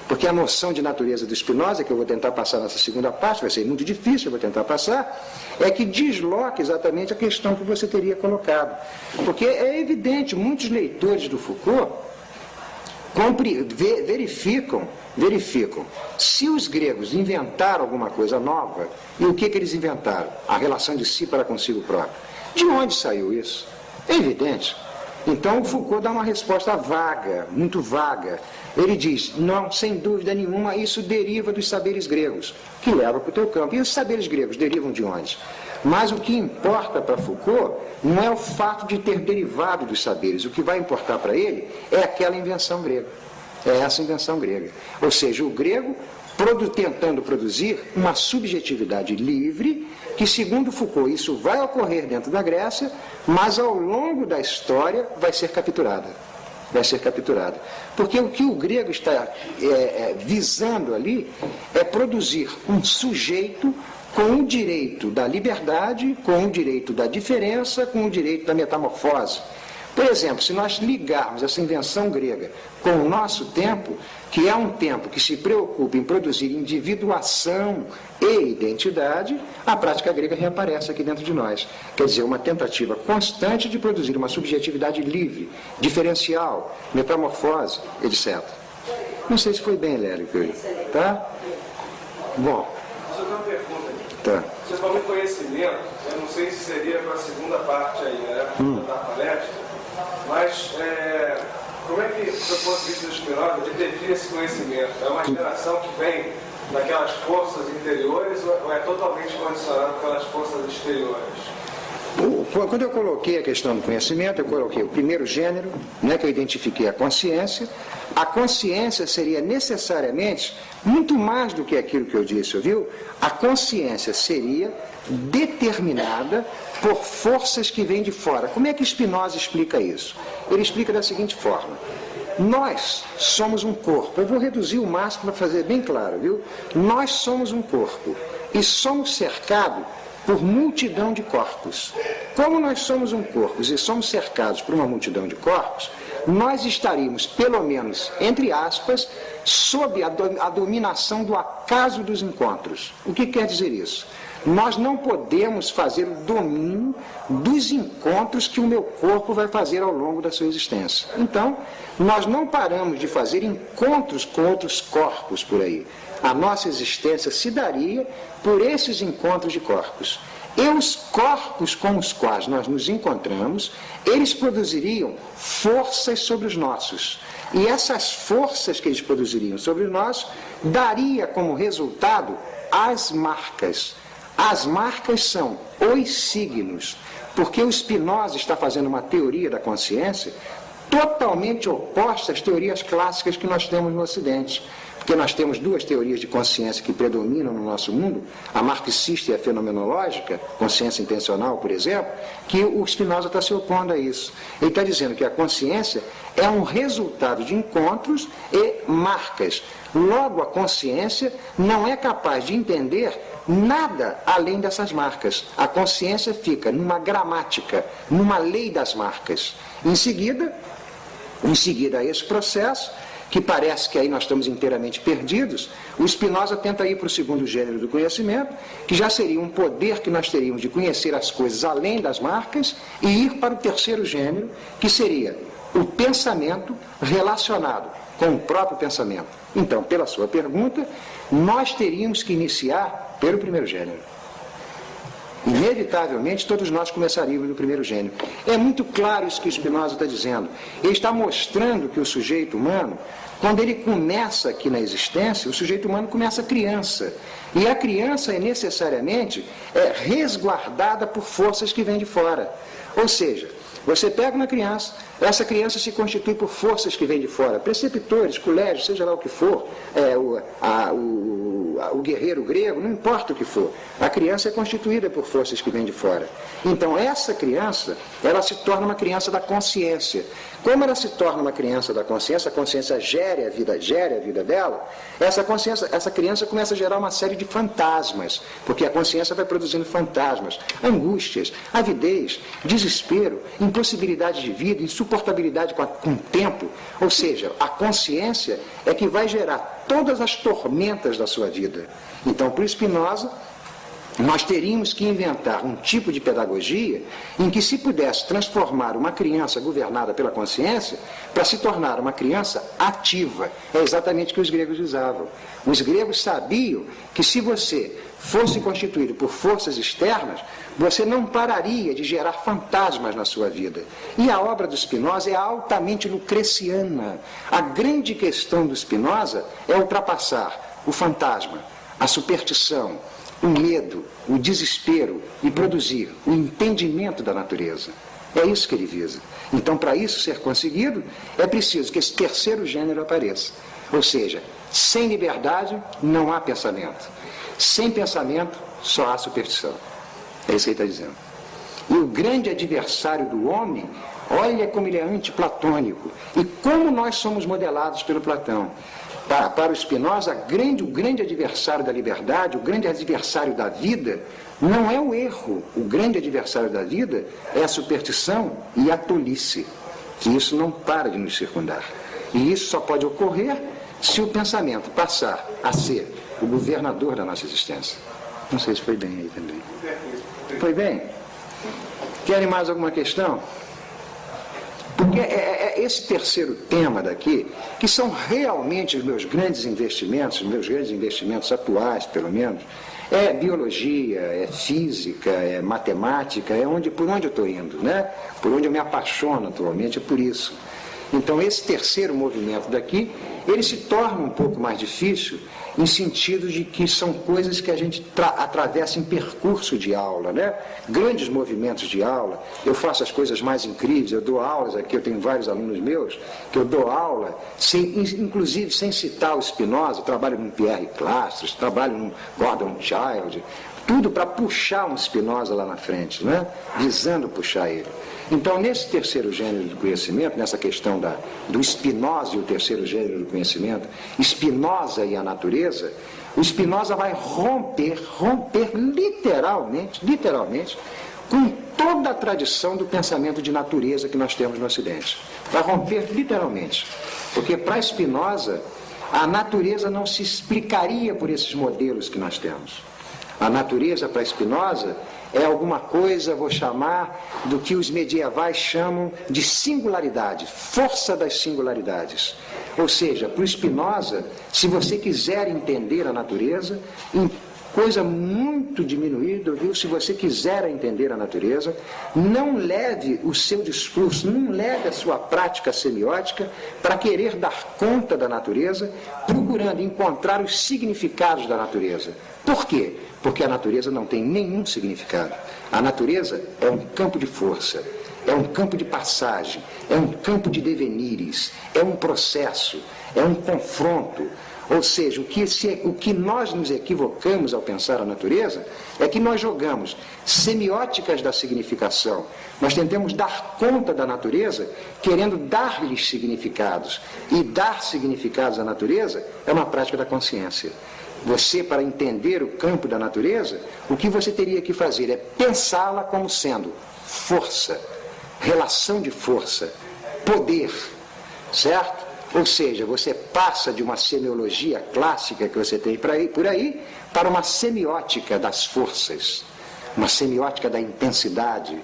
Porque a noção de natureza do Spinoza, que eu vou tentar passar nessa segunda parte, vai ser muito difícil, eu vou tentar passar, é que desloca exatamente a questão que você teria colocado. Porque é evidente, muitos leitores do Foucault verificam, verificam se os gregos inventaram alguma coisa nova, e o que, que eles inventaram? A relação de si para consigo próprio. De onde saiu isso? É evidente. Então Foucault dá uma resposta vaga, muito vaga. Ele diz, não, sem dúvida nenhuma, isso deriva dos saberes gregos, que leva para o teu campo. E os saberes gregos derivam de onde? Mas o que importa para Foucault não é o fato de ter derivado dos saberes. O que vai importar para ele é aquela invenção grega. É essa invenção grega. Ou seja, o grego produ tentando produzir uma subjetividade livre, que, segundo Foucault, isso vai ocorrer dentro da Grécia, mas ao longo da história vai ser capturada. Vai ser capturada. Porque o que o grego está é, é, visando ali é produzir um sujeito com o direito da liberdade, com o direito da diferença, com o direito da metamorfose. Por exemplo, se nós ligarmos essa invenção grega com o nosso tempo, que é um tempo que se preocupa em produzir individuação e identidade, a prática grega reaparece aqui dentro de nós. Quer dizer, uma tentativa constante de produzir uma subjetividade livre, diferencial, metamorfose, etc. Não sei se foi bem, Lélio, que eu... tá? Bom. Só tem uma pergunta. Tá. Você falou em conhecimento, eu não sei se seria para a segunda parte aí, né, hum. da palestra, mas é, como é que, do ponto de vista Spinoza, ele define esse conhecimento? É uma geração que vem daquelas forças interiores ou é totalmente condicionado pelas forças exteriores? Quando eu coloquei a questão do conhecimento, eu coloquei o primeiro gênero, né, que eu identifiquei a consciência. A consciência seria necessariamente muito mais do que aquilo que eu disse, viu? A consciência seria determinada por forças que vêm de fora. Como é que Spinoza explica isso? Ele explica da seguinte forma. Nós somos um corpo. Eu vou reduzir o máximo para fazer bem claro, viu? Nós somos um corpo e somos cercados por multidão de corpos. Como nós somos um corpo e somos cercados por uma multidão de corpos, nós estaríamos, pelo menos, entre aspas, sob a, do, a dominação do acaso dos encontros. O que quer dizer isso? Nós não podemos fazer o domínio dos encontros que o meu corpo vai fazer ao longo da sua existência. Então, nós não paramos de fazer encontros com outros corpos por aí. A nossa existência se daria por esses encontros de corpos. E os corpos com os quais nós nos encontramos, eles produziriam forças sobre os nossos. E essas forças que eles produziriam sobre nós daria como resultado as marcas as marcas são os signos, porque o Spinoza está fazendo uma teoria da consciência totalmente oposta às teorias clássicas que nós temos no Ocidente. porque nós temos duas teorias de consciência que predominam no nosso mundo, a marxista e a fenomenológica, consciência intencional, por exemplo, que o Spinoza está se opondo a isso. Ele está dizendo que a consciência é um resultado de encontros e marcas. Logo, a consciência não é capaz de entender nada além dessas marcas. A consciência fica numa gramática, numa lei das marcas. Em seguida, em seguida a esse processo, que parece que aí nós estamos inteiramente perdidos, o Spinoza tenta ir para o segundo gênero do conhecimento, que já seria um poder que nós teríamos de conhecer as coisas além das marcas, e ir para o terceiro gênero, que seria o pensamento relacionado com o próprio pensamento. Então, pela sua pergunta, nós teríamos que iniciar pelo primeiro gênero. Inevitavelmente, todos nós começaríamos no primeiro gênero. É muito claro isso que Spinoza está dizendo. Ele está mostrando que o sujeito humano, quando ele começa aqui na existência, o sujeito humano começa criança. E a criança é necessariamente é, resguardada por forças que vêm de fora. Ou seja, você pega uma criança, essa criança se constitui por forças que vêm de fora, preceptores, colégios, seja lá o que for, é, o, a, o, a, o guerreiro grego, não importa o que for. A criança é constituída por forças que vêm de fora. Então, essa criança, ela se torna uma criança da consciência. Como ela se torna uma criança da consciência, a consciência gere a vida, gere a vida dela, essa consciência, essa criança começa a gerar uma série de fantasmas, porque a consciência vai produzindo fantasmas, angústias, avidez, desespero, impossibilidade de vida, insuportabilidade com, a, com o tempo. Ou seja, a consciência é que vai gerar todas as tormentas da sua vida. Então, por Spinoza, nós teríamos que inventar um tipo de pedagogia em que se pudesse transformar uma criança governada pela consciência para se tornar uma criança ativa. É exatamente o que os gregos usavam. Os gregos sabiam que se você fosse constituído por forças externas, você não pararia de gerar fantasmas na sua vida. E a obra do Spinoza é altamente lucreciana. A grande questão do Spinoza é ultrapassar o fantasma, a superstição, o medo, o desespero e produzir o entendimento da natureza. É isso que ele visa. Então, para isso ser conseguido, é preciso que esse terceiro gênero apareça. Ou seja, sem liberdade não há pensamento. Sem pensamento só há superstição. É isso que ele está dizendo. E o grande adversário do homem, olha como ele é antiplatônico. E como nós somos modelados pelo Platão. Para, para o Spinoza, grande, o grande adversário da liberdade, o grande adversário da vida, não é o erro. O grande adversário da vida é a superstição e a tolice. Que isso não para de nos circundar. E isso só pode ocorrer se o pensamento passar a ser o governador da nossa existência. Não sei se foi bem aí também. Foi bem? Querem mais alguma questão? Porque é, é, é, esse terceiro tema daqui, que são realmente os meus grandes investimentos, os meus grandes investimentos atuais, pelo menos, é biologia, é física, é matemática, é onde, por onde eu estou indo, né? Por onde eu me apaixono atualmente, é por isso. Então esse terceiro movimento daqui, ele se torna um pouco mais difícil em sentido de que são coisas que a gente atravessa em percurso de aula, né? Grandes movimentos de aula. Eu faço as coisas mais incríveis, eu dou aulas aqui, eu tenho vários alunos meus, que eu dou aula, sem, inclusive sem citar o Spinoza, trabalho com Pierre Clastres, trabalho com Gordon Child, tudo para puxar um Spinoza lá na frente, né? visando puxar ele. Então, nesse terceiro gênero do conhecimento, nessa questão da, do Spinoza e o terceiro gênero do conhecimento, Spinoza e a natureza, o Spinoza vai romper, romper literalmente, literalmente, com toda a tradição do pensamento de natureza que nós temos no Ocidente. Vai romper literalmente. Porque para Spinoza, a natureza não se explicaria por esses modelos que nós temos. A natureza para Spinoza é alguma coisa, vou chamar, do que os medievais chamam de singularidade, força das singularidades. Ou seja, para o Spinoza, se você quiser entender a natureza, coisa muito diminuída, viu? Se você quiser entender a natureza, não leve o seu discurso, não leve a sua prática semiótica para querer dar conta da natureza, procurando encontrar os significados da natureza. Por quê? Porque a natureza não tem nenhum significado. A natureza é um campo de força, é um campo de passagem, é um campo de devenires, é um processo, é um confronto. Ou seja, o que, se, o que nós nos equivocamos ao pensar a natureza é que nós jogamos semióticas da significação. Nós tentamos dar conta da natureza, querendo dar-lhes significados. E dar significados à natureza é uma prática da consciência. Você, para entender o campo da natureza, o que você teria que fazer é pensá-la como sendo força, relação de força, poder, certo? Ou seja, você passa de uma semiologia clássica que você tem por aí para uma semiótica das forças, uma semiótica da intensidade.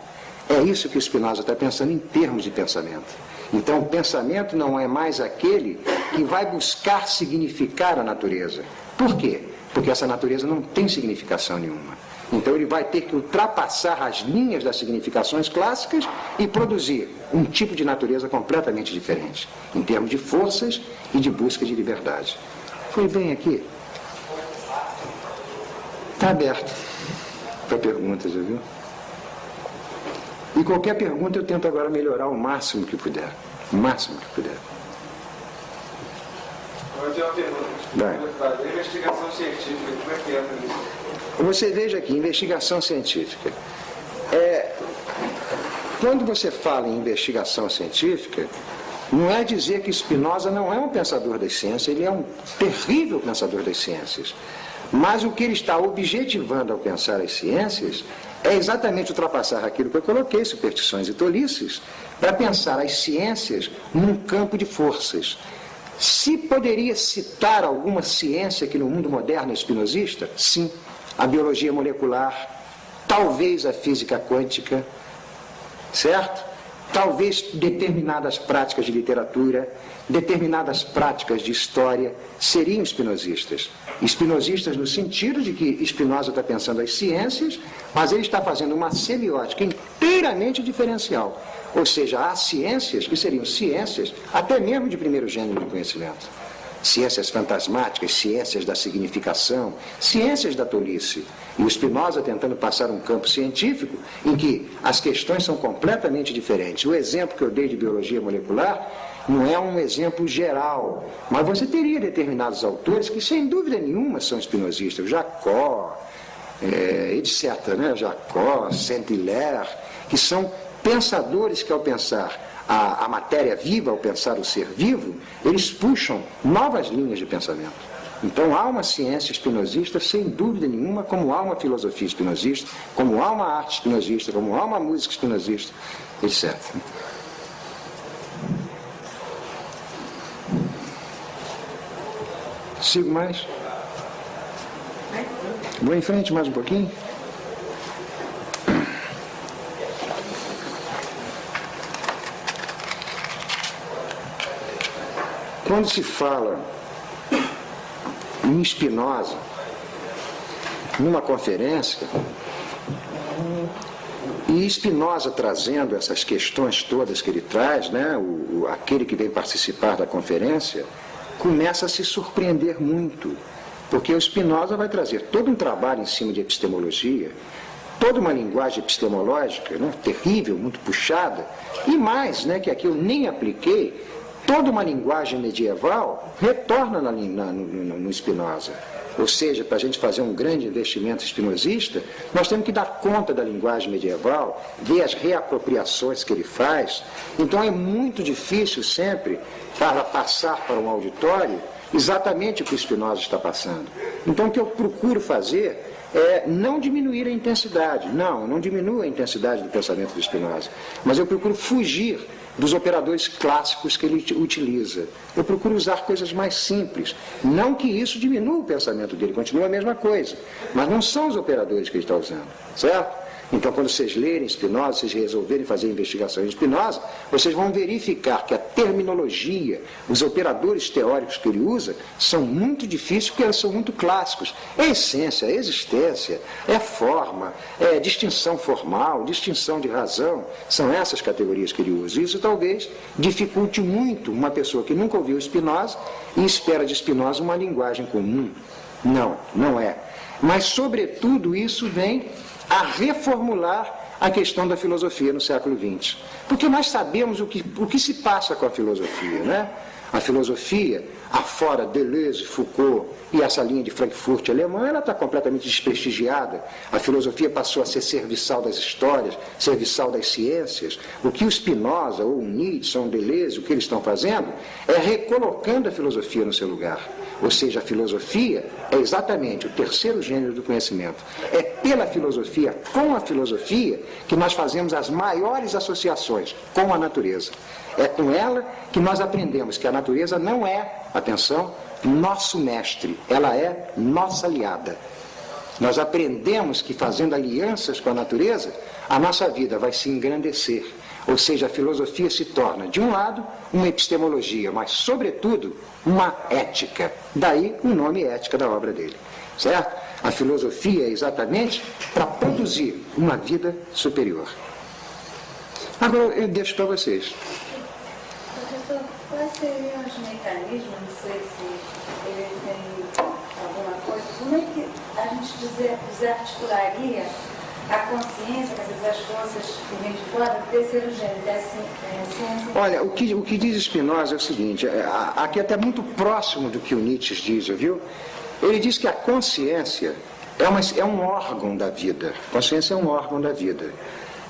É isso que o Spinoza está pensando em termos de pensamento. Então, o pensamento não é mais aquele que vai buscar significar a natureza. Por quê? Porque essa natureza não tem significação nenhuma. Então ele vai ter que ultrapassar as linhas das significações clássicas e produzir um tipo de natureza completamente diferente, em termos de forças e de busca de liberdade. Foi bem aqui? Está aberto para perguntas, já viu? E qualquer pergunta eu tento agora melhorar o máximo que puder. O máximo que puder. Eu tenho uma pergunta. Vai. Investigação científica, como é que entra nisso? Você veja aqui, investigação científica. É, quando você fala em investigação científica, não é dizer que Spinoza não é um pensador das ciências, ele é um terrível pensador das ciências. Mas o que ele está objetivando ao pensar as ciências é exatamente ultrapassar aquilo que eu coloquei, superstições e tolices, para pensar as ciências num campo de forças. Se poderia citar alguma ciência que no mundo moderno é espinosista? Sim a biologia molecular, talvez a física quântica, certo? Talvez determinadas práticas de literatura, determinadas práticas de história seriam espinosistas. Espinosistas no sentido de que Spinoza está pensando as ciências, mas ele está fazendo uma semiótica inteiramente diferencial. Ou seja, há ciências que seriam ciências até mesmo de primeiro gênero de conhecimento ciências fantasmáticas, ciências da significação, ciências da tolice. E o Spinoza tentando passar um campo científico em que as questões são completamente diferentes. O exemplo que eu dei de biologia molecular não é um exemplo geral, mas você teria determinados autores que, sem dúvida nenhuma, são espinosistas. Jacó, é, etc., né? Jacó, Saint-Hilaire, que são pensadores que, ao pensar a, a matéria viva, ao pensar o ser vivo, eles puxam novas linhas de pensamento. Então há uma ciência espinosista, sem dúvida nenhuma, como há uma filosofia espinosista, como há uma arte espinosista, como há uma música espinosista, etc. Sigo mais? Vou em frente mais um pouquinho? Quando se fala em Spinoza, numa conferência, e Spinoza trazendo essas questões todas que ele traz, né, o, o, aquele que vem participar da conferência, começa a se surpreender muito, porque o Spinoza vai trazer todo um trabalho em cima de epistemologia, toda uma linguagem epistemológica né, terrível, muito puxada, e mais, né, que aqui eu nem apliquei, toda uma linguagem medieval retorna na, na, no, no Spinoza. Ou seja, para a gente fazer um grande investimento espinosista, nós temos que dar conta da linguagem medieval, ver as reapropriações que ele faz. Então é muito difícil sempre para passar para um auditório exatamente o que o Spinoza está passando. Então o que eu procuro fazer é não diminuir a intensidade. Não, não diminua a intensidade do pensamento do Spinoza. Mas eu procuro fugir dos operadores clássicos que ele utiliza. Eu procuro usar coisas mais simples. Não que isso diminua o pensamento dele, continua a mesma coisa. Mas não são os operadores que ele está usando. Certo? Então, quando vocês lerem Spinoza, vocês resolverem fazer investigação em Spinoza, vocês vão verificar que a terminologia, os operadores teóricos que ele usa, são muito difíceis porque eles são muito clássicos. É essência, é existência, é forma, é distinção formal, distinção de razão. São essas categorias que ele usa. Isso talvez dificulte muito uma pessoa que nunca ouviu Spinoza e espera de Spinoza uma linguagem comum. Não, não é. Mas, sobretudo, isso vem a reformular a questão da filosofia no século XX. Porque nós sabemos o que, o que se passa com a filosofia, né? A filosofia, afora Deleuze, Foucault e essa linha de Frankfurt alemã, ela está completamente desprestigiada. A filosofia passou a ser serviçal das histórias, serviçal das ciências. O que o Spinoza, ou o Nietzsche, ou o Deleuze, o que eles estão fazendo, é recolocando a filosofia no seu lugar. Ou seja, a filosofia é exatamente o terceiro gênero do conhecimento. É pela filosofia, com a filosofia, que nós fazemos as maiores associações com a natureza. É com ela que nós aprendemos que a natureza não é, atenção, nosso mestre, ela é nossa aliada. Nós aprendemos que fazendo alianças com a natureza, a nossa vida vai se engrandecer. Ou seja, a filosofia se torna, de um lado, uma epistemologia, mas, sobretudo, uma ética. Daí o nome ética da obra dele. Certo? A filosofia é exatamente para produzir uma vida superior. Agora eu deixo para vocês. Professor, quais seriam os mecanismos, não sei se ele tem alguma coisa, como é que a gente desarticularia a consciência, as forças que vêm de fora, do terceiro gênero, da ciência? Olha, o que, o que diz Spinoza é o seguinte, é, aqui é até muito próximo do que o Nietzsche diz, viu? Ele diz que a consciência é, uma, é um órgão da vida. Consciência é um órgão da vida.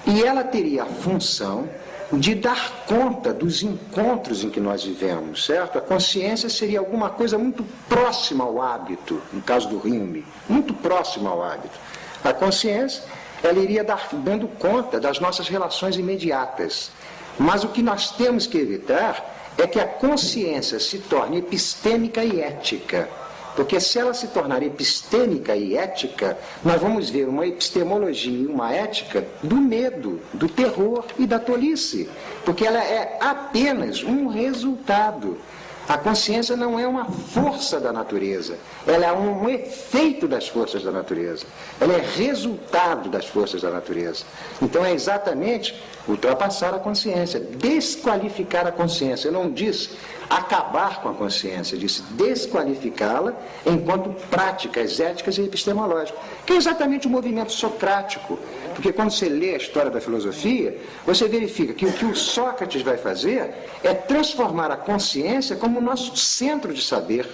E ela teria a função de dar conta dos encontros em que nós vivemos, certo? A consciência seria alguma coisa muito próxima ao hábito, no caso do rime, muito próxima ao hábito. A consciência, ela iria dar, dando conta das nossas relações imediatas. Mas o que nós temos que evitar é que a consciência se torne epistêmica e ética. Porque se ela se tornar epistêmica e ética, nós vamos ver uma epistemologia e uma ética do medo, do terror e da tolice. Porque ela é apenas um resultado. A consciência não é uma força da natureza, ela é um efeito das forças da natureza, ela é resultado das forças da natureza. Então é exatamente ultrapassar a consciência, desqualificar a consciência. Não disse acabar com a consciência, disse desqualificá-la enquanto práticas éticas e epistemológicas, que é exatamente o movimento socrático. Porque quando você lê a história da filosofia, você verifica que o que o Sócrates vai fazer é transformar a consciência como o nosso centro de saber.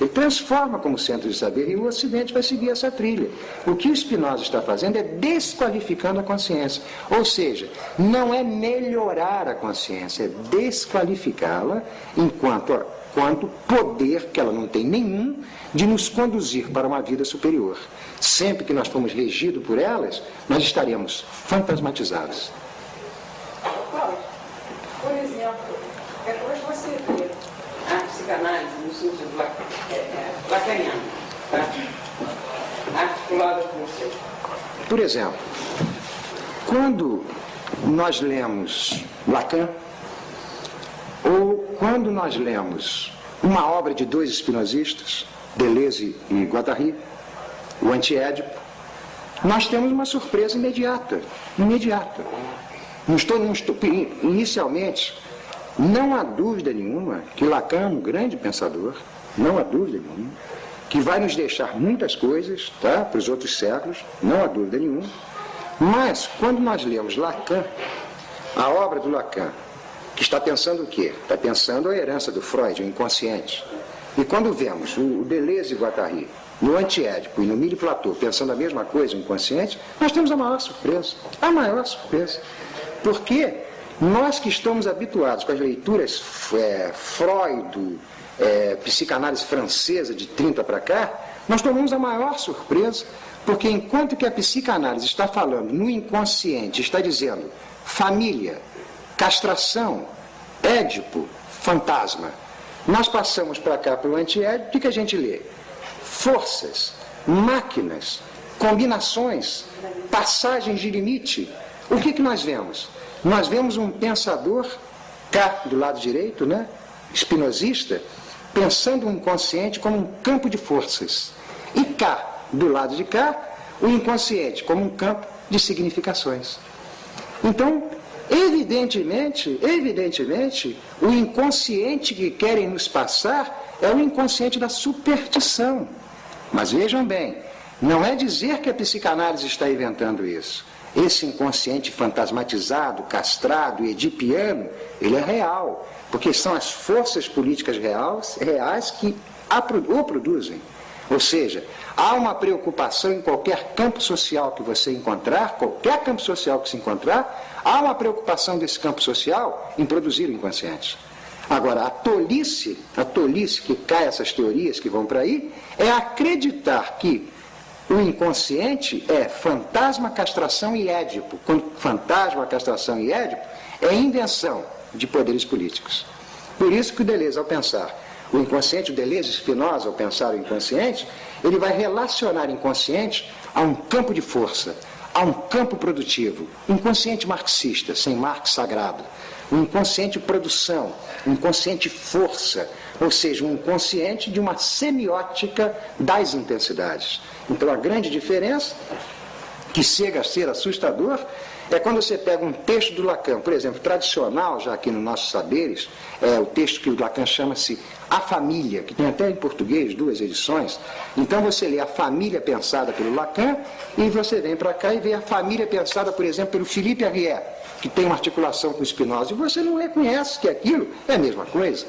Ele transforma como centro de saber e o Ocidente vai seguir essa trilha. O que o Spinoza está fazendo é desqualificando a consciência. Ou seja, não é melhorar a consciência, é desqualificá-la enquanto, enquanto poder, que ela não tem nenhum, de nos conduzir para uma vida superior. Sempre que nós formos regidos por elas, nós estaremos fantasmatizados. Por exemplo, depois você vê a psicanálise sentido é, é, lacaniano, tá? articulada com você. Por exemplo, quando nós lemos Lacan, ou quando nós lemos uma obra de dois espinosistas, Deleuze e Guattari, o antiédipo, nós temos uma surpresa imediata. Imediata. Não estou, não estou, inicialmente, não há dúvida nenhuma que Lacan é um grande pensador, não há dúvida nenhuma, que vai nos deixar muitas coisas tá, para os outros séculos, não há dúvida nenhuma. Mas, quando nós lemos Lacan, a obra do Lacan, que está pensando o quê? Está pensando a herança do Freud, o inconsciente. E quando vemos o Deleuze e Guattari no antiédipo e no Mille Platô pensando a mesma coisa, o inconsciente, nós temos a maior surpresa. A maior surpresa. Porque nós que estamos habituados com as leituras é, Freud, é, psicanálise francesa de 30 para cá, nós tomamos a maior surpresa, porque enquanto que a psicanálise está falando no inconsciente, está dizendo família, castração, édipo, fantasma, nós passamos para cá para o antiédipo, o que, que a gente lê? Forças, máquinas, combinações, passagens de limite. O que, que nós vemos? Nós vemos um pensador, cá do lado direito, né? espinosista, pensando o inconsciente como um campo de forças. E cá, do lado de cá, o inconsciente como um campo de significações. Então, Evidentemente, evidentemente, o inconsciente que querem nos passar é o inconsciente da superstição. Mas vejam bem, não é dizer que a psicanálise está inventando isso. Esse inconsciente fantasmatizado, castrado e edipiano, ele é real, porque são as forças políticas reais, reais que o produzem. Ou seja, há uma preocupação em qualquer campo social que você encontrar, qualquer campo social que se encontrar, há uma preocupação desse campo social em produzir o inconsciente. Agora, a tolice, a tolice que cai essas teorias que vão para aí, é acreditar que o inconsciente é fantasma, castração e édipo. Quando fantasma, castração e édipo é invenção de poderes políticos. Por isso que o Deleuze, ao pensar o inconsciente, o Deleuze Spinoza, ao pensar o inconsciente, ele vai relacionar inconsciente a um campo de força, a um campo produtivo, inconsciente marxista, sem Marx sagrado, um inconsciente produção, inconsciente força, ou seja, um inconsciente de uma semiótica das intensidades. Então a grande diferença, que chega a ser assustador, é quando você pega um texto do Lacan, por exemplo, tradicional, já aqui nos nossos saberes, é o texto que o Lacan chama-se A Família, que tem até em português duas edições. Então você lê a família pensada pelo Lacan e você vem para cá e vê a família pensada, por exemplo, pelo Philippe Arrière, que tem uma articulação com Spinoza, e você não reconhece que aquilo é a mesma coisa.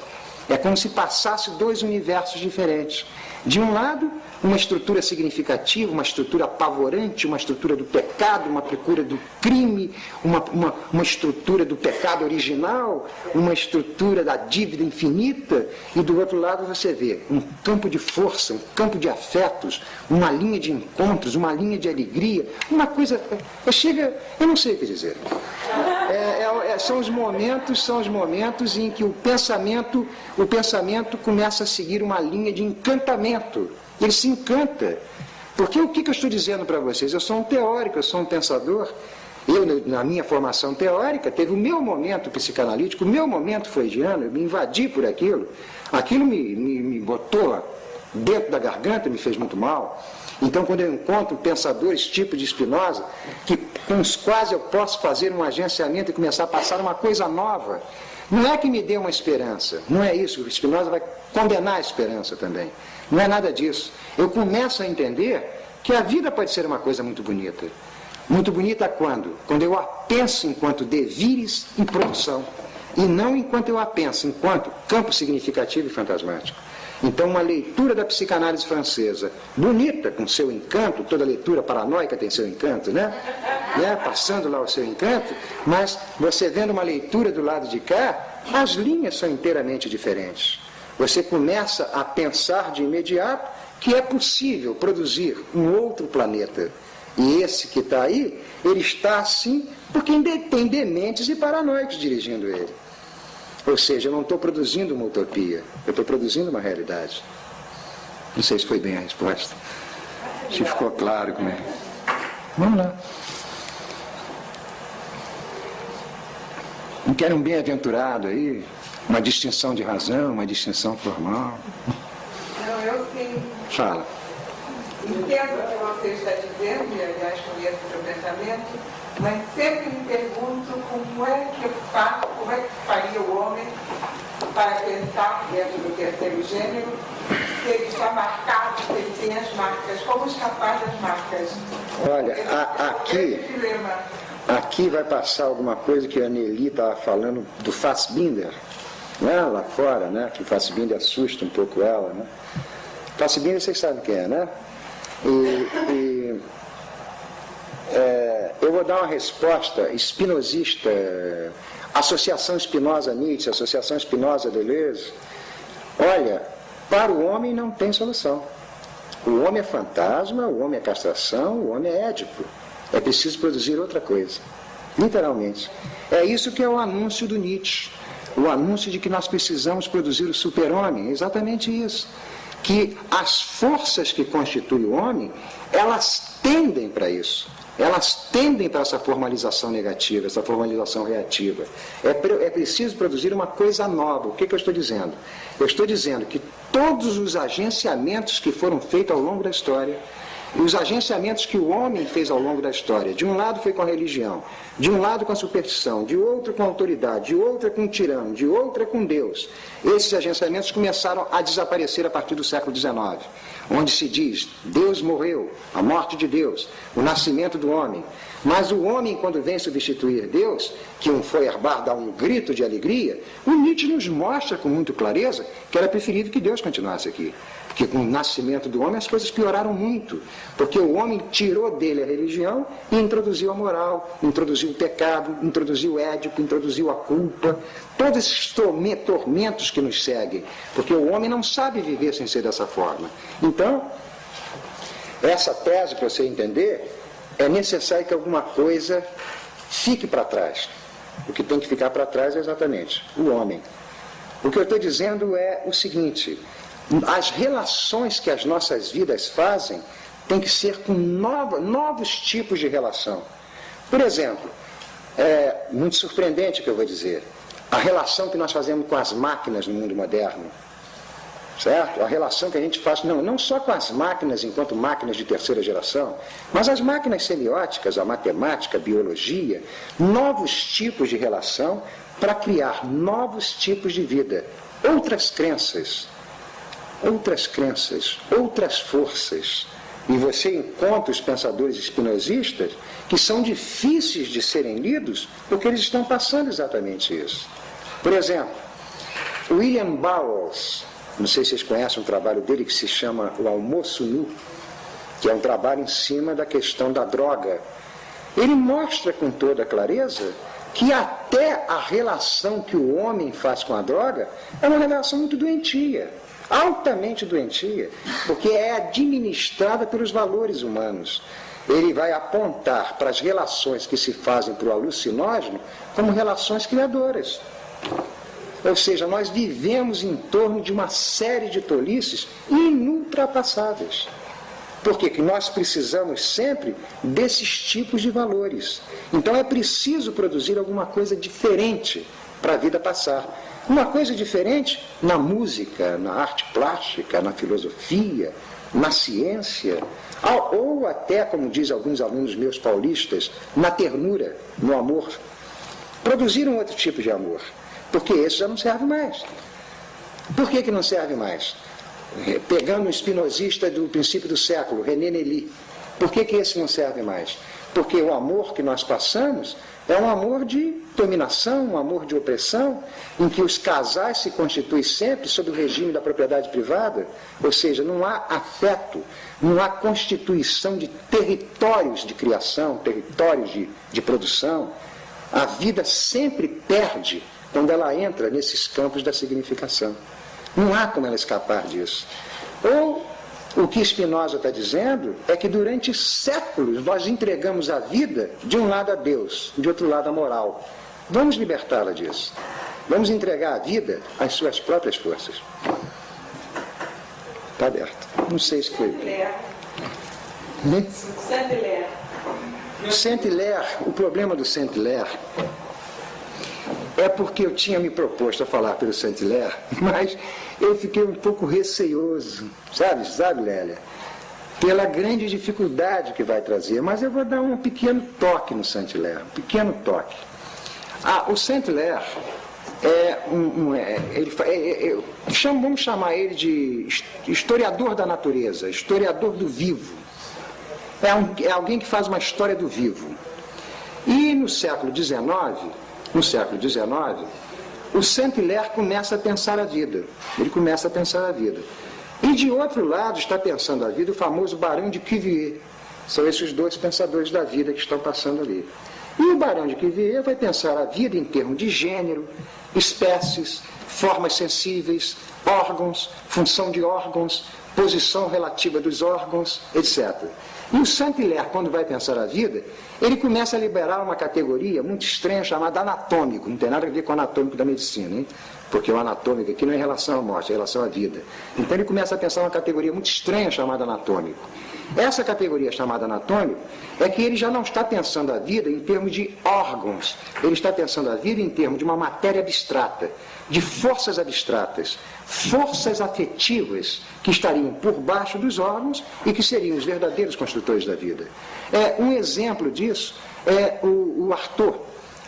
É como se passasse dois universos diferentes. De um lado, uma estrutura significativa, uma estrutura apavorante, uma estrutura do pecado, uma estrutura do crime, uma, uma, uma estrutura do pecado original, uma estrutura da dívida infinita, e do outro lado você vê um campo de força, um campo de afetos, uma linha de encontros, uma linha de alegria, uma coisa. Chega, eu não sei o que dizer. É, é, é, são os momentos, são os momentos em que o pensamento, o pensamento começa a seguir uma linha de encantamento. Ele se encanta. Porque o que, que eu estou dizendo para vocês? Eu sou um teórico, eu sou um pensador. Eu, na minha formação teórica, teve o meu momento psicanalítico, o meu momento freudiano, eu me invadi por aquilo. Aquilo me, me, me botou dentro da garganta, me fez muito mal. Então, quando eu encontro pensadores tipo de Spinoza, que, com os quais eu posso fazer um agenciamento e começar a passar uma coisa nova, não é que me dê uma esperança, não é isso. O Spinoza vai condenar a esperança também. Não é nada disso. Eu começo a entender que a vida pode ser uma coisa muito bonita. Muito bonita quando? Quando eu a penso enquanto devires e produção. E não enquanto eu a penso enquanto campo significativo e fantasmático. Então, uma leitura da psicanálise francesa, bonita, com seu encanto, toda leitura paranoica tem seu encanto, né? né? Passando lá o seu encanto, mas você vendo uma leitura do lado de cá, as linhas são inteiramente diferentes. Você começa a pensar de imediato que é possível produzir um outro planeta. E esse que está aí, ele está assim porque tem dementes e paranoicos dirigindo ele. Ou seja, eu não estou produzindo uma utopia, eu estou produzindo uma realidade. Não sei se foi bem a resposta. Se ficou claro como é. Vamos lá. Não quer um bem-aventurado aí? Uma distinção de razão, uma distinção formal? Não, eu tenho. Fala. Entendo o que você está dizendo, e aliás conheço o seu pensamento, mas sempre me pergunto como é que eu faço, como é que faria o homem para pensar dentro do terceiro gênero, se ele está marcado, se ele tem as marcas, como escapar das marcas? Olha, a, aqui, aqui vai passar alguma coisa que a Nelly estava falando do Fassbinder, né, lá fora, né, que Fassbinder assusta um pouco ela. Né? Fassbinder vocês sabem quem é, né? E, e é, eu vou dar uma resposta espinosista, Associação Espinosa-Nietzsche, Associação Espinosa-Deleuze. Olha, para o homem não tem solução. O homem é fantasma, o homem é castração, o homem é édipo. É preciso produzir outra coisa. Literalmente. É isso que é o anúncio do Nietzsche. O anúncio de que nós precisamos produzir o super-homem. É exatamente isso. Que as forças que constituem o homem, elas tendem para isso elas tendem para essa formalização negativa, essa formalização reativa. É, é preciso produzir uma coisa nova. O que, que eu estou dizendo? Eu estou dizendo que todos os agenciamentos que foram feitos ao longo da história, os agenciamentos que o homem fez ao longo da história. De um lado foi com a religião, de um lado com a superstição, de outro com a autoridade, de outra com o tirano, de outra com Deus. Esses agenciamentos começaram a desaparecer a partir do século XIX, onde se diz Deus morreu, a morte de Deus, o nascimento do homem. Mas o homem, quando vem substituir Deus, que um foi herbar dá um grito de alegria, o Nietzsche nos mostra com muita clareza que era preferível que Deus continuasse aqui. Porque com o nascimento do homem as coisas pioraram muito. Porque o homem tirou dele a religião e introduziu a moral, introduziu o pecado, introduziu o édipo, introduziu a culpa. Todos esses tormentos que nos seguem. Porque o homem não sabe viver sem ser dessa forma. Então, essa tese, para você entender, é necessário que alguma coisa fique para trás. O que tem que ficar para trás é exatamente o homem. O que eu estou dizendo é o seguinte: as relações que as nossas vidas fazem têm que ser com nova, novos tipos de relação. Por exemplo, é muito surpreendente o que eu vou dizer, a relação que nós fazemos com as máquinas no mundo moderno. Certo? A relação que a gente faz, não, não só com as máquinas enquanto máquinas de terceira geração, mas as máquinas semióticas, a matemática, a biologia, novos tipos de relação para criar novos tipos de vida, outras crenças, outras crenças, outras forças. E você encontra os pensadores espinosistas que são difíceis de serem lidos porque eles estão passando exatamente isso. Por exemplo, William Bowles, não sei se vocês conhecem um trabalho dele que se chama O Almoço Nu, que é um trabalho em cima da questão da droga. Ele mostra com toda clareza que até a relação que o homem faz com a droga é uma relação muito doentia altamente doentia, porque é administrada pelos valores humanos. Ele vai apontar para as relações que se fazem para o alucinógeno como relações criadoras. Ou seja, nós vivemos em torno de uma série de tolices inultrapassáveis. Porque que nós precisamos sempre desses tipos de valores. Então é preciso produzir alguma coisa diferente para a vida passar. Uma coisa diferente na música, na arte plástica, na filosofia, na ciência, ou até, como dizem alguns alunos meus paulistas, na ternura, no amor. Produzir um outro tipo de amor, porque esse já não serve mais. Por que, que não serve mais? Pegando um espinosista do princípio do século, René Nelly, por que, que esse não serve mais? Porque o amor que nós passamos é um amor de dominação, um amor de opressão, em que os casais se constituem sempre sob o regime da propriedade privada, ou seja, não há afeto, não há constituição de territórios de criação, territórios de, de produção. A vida sempre perde quando ela entra nesses campos da significação. Não há como ela escapar disso. Ou o que Spinoza está dizendo é que durante séculos nós entregamos a vida de um lado a Deus, de outro lado a moral. Vamos libertá-la disso. Vamos entregar a vida às suas próprias forças. Está aberto. Não sei se foi. Saint-Hilaire. Saint-Hilaire, o problema do Saint-Hilaire é porque eu tinha me proposto a falar pelo Saint-Hilaire, mas eu fiquei um pouco receioso, sabe, sabe, Lélia? Pela grande dificuldade que vai trazer. Mas eu vou dar um pequeno toque no Saint-Hilaire, um pequeno toque. Ah, o Saint-Hilaire é um, um é, ele, é, é, é vamos chamar ele de historiador da natureza, historiador do vivo. É, um, é alguém que faz uma história do vivo. E no século XIX, no século XIX, o Saint-Hilaire começa a pensar a vida. Ele começa a pensar a vida. E de outro lado está pensando a vida o famoso Barão de Cuvier. São esses dois pensadores da vida que estão passando ali. E o Barão de Cuvier vai pensar a vida em termos de gênero, espécies, formas sensíveis, órgãos, função de órgãos, posição relativa dos órgãos, etc. E o Saint-Hilaire, quando vai pensar a vida, ele começa a liberar uma categoria muito estranha chamada anatômico. Não tem nada a ver com anatômico da medicina, hein? porque o anatômico aqui não é em relação à morte, é em relação à vida. Então ele começa a pensar uma categoria muito estranha chamada anatômico. Essa categoria chamada anatômico é que ele já não está pensando a vida em termos de órgãos, ele está pensando a vida em termos de uma matéria abstrata, de forças abstratas, forças afetivas que estariam por baixo dos órgãos e que seriam os verdadeiros construtores da vida. É, um exemplo disso é o, o Arthur.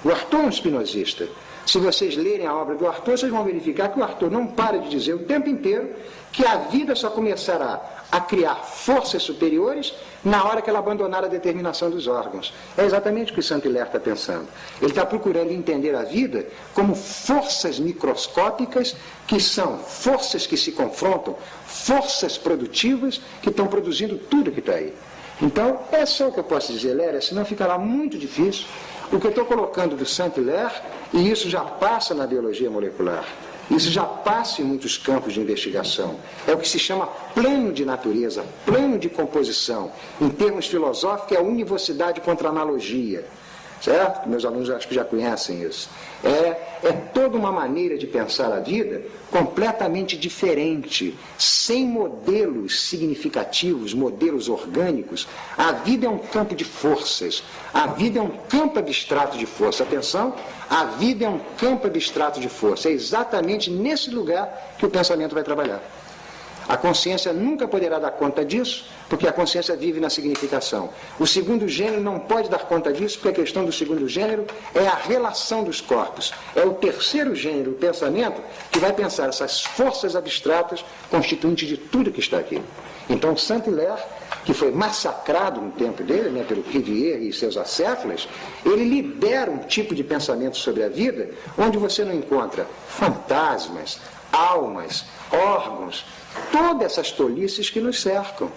O Arthur é um espinosista. Se vocês lerem a obra do Arthur, vocês vão verificar que o Arthur não para de dizer o tempo inteiro que a vida só começará a criar forças superiores na hora que ela abandonar a determinação dos órgãos. É exatamente o que Saint-Hilaire está pensando. Ele está procurando entender a vida como forças microscópicas que são forças que se confrontam, forças produtivas que estão produzindo tudo que está aí. Então, é só o que eu posso dizer, Léria, senão ficará muito difícil o que eu estou colocando do Saint-Hilaire, e isso já passa na biologia molecular, isso já passa em muitos campos de investigação. É o que se chama plano de natureza, plano de composição. Em termos filosóficos, é univocidade contra analogia certo? Meus alunos acho que já conhecem isso. É, é toda uma maneira de pensar a vida completamente diferente, sem modelos significativos, modelos orgânicos. A vida é um campo de forças, a vida é um campo abstrato de força. Atenção, a vida é um campo abstrato de força. É exatamente nesse lugar que o pensamento vai trabalhar. A consciência nunca poderá dar conta disso, porque a consciência vive na significação. O segundo gênero não pode dar conta disso, porque a questão do segundo gênero é a relação dos corpos. É o terceiro gênero, o pensamento, que vai pensar essas forças abstratas constituintes de tudo que está aqui. Então, Saint-Hilaire, que foi massacrado no tempo dele, né, pelo Cuvier e seus acéfalas, ele libera um tipo de pensamento sobre a vida onde você não encontra fantasmas, almas, órgãos, todas essas tolices que nos cercam.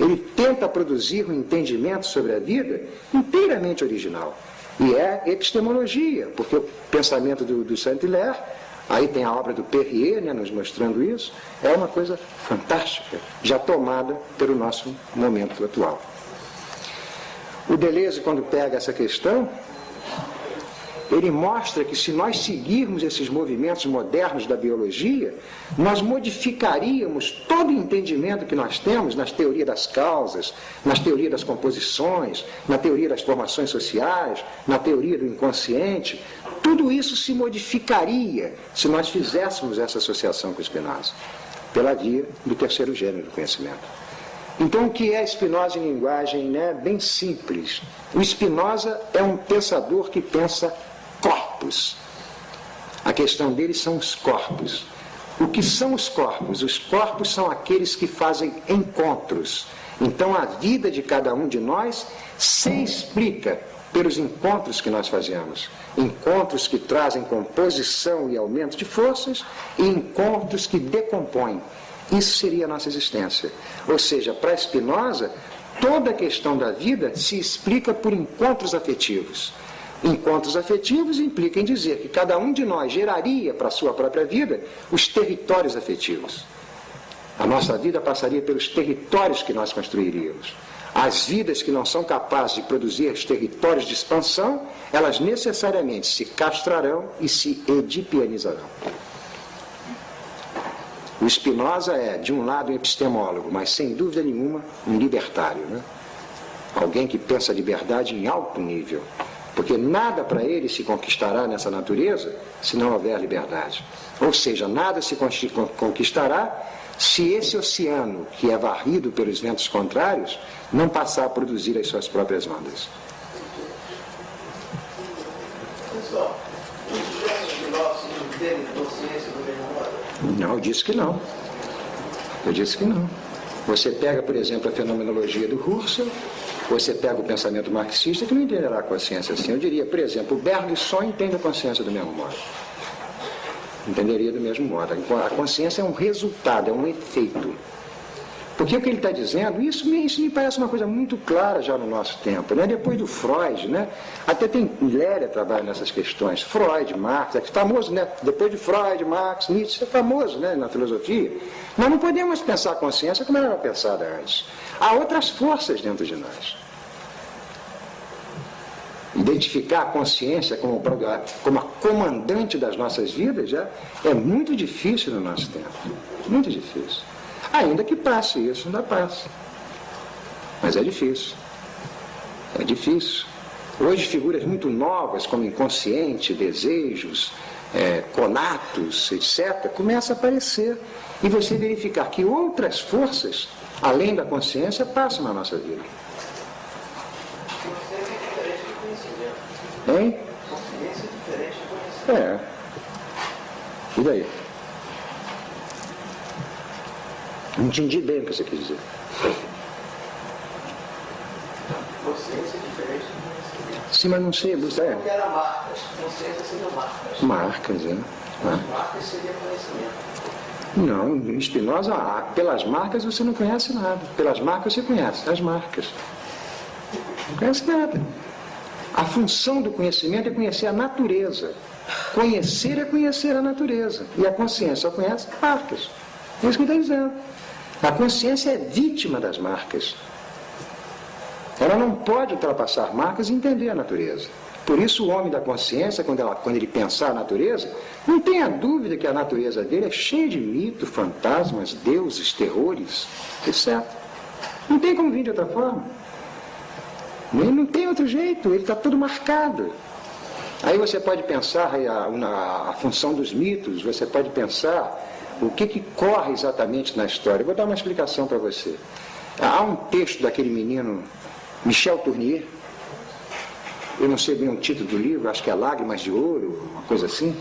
Ele tenta produzir um entendimento sobre a vida inteiramente original. E é epistemologia, porque o pensamento do, do Saint-Hilaire, aí tem a obra do Perrier né, nos mostrando isso, é uma coisa fantástica, já tomada pelo nosso momento atual. O Deleuze, quando pega essa questão, ele mostra que se nós seguirmos esses movimentos modernos da biologia, nós modificaríamos todo o entendimento que nós temos nas teorias das causas, nas teorias das composições, na teoria das formações sociais, na teoria do inconsciente. Tudo isso se modificaria se nós fizéssemos essa associação com Spinoza, pela via do terceiro gênero do conhecimento. Então, o que é Spinoza em linguagem né, bem simples? O Spinoza é um pensador que pensa corpos. A questão deles são os corpos. O que são os corpos? Os corpos são aqueles que fazem encontros. Então a vida de cada um de nós se explica pelos encontros que nós fazemos. Encontros que trazem composição e aumento de forças e encontros que decompõem. Isso seria a nossa existência. Ou seja, para Spinoza, toda a questão da vida se explica por encontros afetivos. Encontros afetivos implicam em dizer que cada um de nós geraria para a sua própria vida os territórios afetivos. A nossa vida passaria pelos territórios que nós construiríamos. As vidas que não são capazes de produzir os territórios de expansão, elas necessariamente se castrarão e se edipianizarão. O Spinoza é, de um lado, um epistemólogo, mas sem dúvida nenhuma, um libertário. Né? Alguém que pensa a liberdade em alto nível. Porque nada para ele se conquistará nessa natureza se não houver liberdade. Ou seja, nada se conquistará se esse oceano, que é varrido pelos ventos contrários, não passar a produzir as suas próprias ondas. Não? Não, eu disse que não. Eu disse que não. Você pega, por exemplo, a fenomenologia do Husserl, você pega o pensamento marxista que não entenderá a consciência assim. Eu diria, por exemplo, o Berg só entende a consciência do mesmo modo. Entenderia do mesmo modo. A consciência é um resultado, é um efeito. Porque o que ele está dizendo, isso me, isso me parece uma coisa muito clara já no nosso tempo. Né? Depois do Freud, né? até tem Léria trabalha nessas questões. Freud, Marx, é famoso, né? Depois de Freud, Marx, Nietzsche, é famoso né? na filosofia. Nós não podemos pensar a consciência como ela era pensada antes. Há outras forças dentro de nós. Identificar a consciência como, como a comandante das nossas vidas já é muito difícil no nosso tempo. Muito difícil. Ainda que passe isso, ainda passa. Mas é difícil. É difícil. Hoje, figuras muito novas, como inconsciente, desejos, é, conatos, etc., começam a aparecer. E você verificar que outras forças, além da consciência, passam na nossa vida. Consciência é diferente de conhecimento. Hein? Consciência diferente de conhecimento. É. E daí? Não entendi bem o que você quis dizer. Consciência diferente de conhecimento. Sim, mas não sei, você. Porque era marcas. Consciência seria marcas. Marcas, é. Ah. Marcas seria conhecimento. Não, ah, pelas marcas você não conhece nada. Pelas marcas você conhece, as marcas. Não conhece nada. A função do conhecimento é conhecer a natureza. Conhecer é conhecer a natureza. E a consciência só conhece marcas. É isso que está dizendo. A consciência é vítima das marcas. Ela não pode ultrapassar marcas e entender a natureza. Por isso o homem da consciência, quando, ela, quando ele pensar a natureza, não tenha dúvida que a natureza dele é cheia de mitos, fantasmas, deuses, terrores, etc. Não tem como vir de outra forma. Nem não tem outro jeito, ele está tudo marcado. Aí você pode pensar a, a, a função dos mitos, você pode pensar o que, que corre exatamente na história. Eu vou dar uma explicação para você. Há um texto daquele menino Michel Tournier, eu não sei bem o título do livro, acho que é Lágrimas de Ouro, uma coisa assim.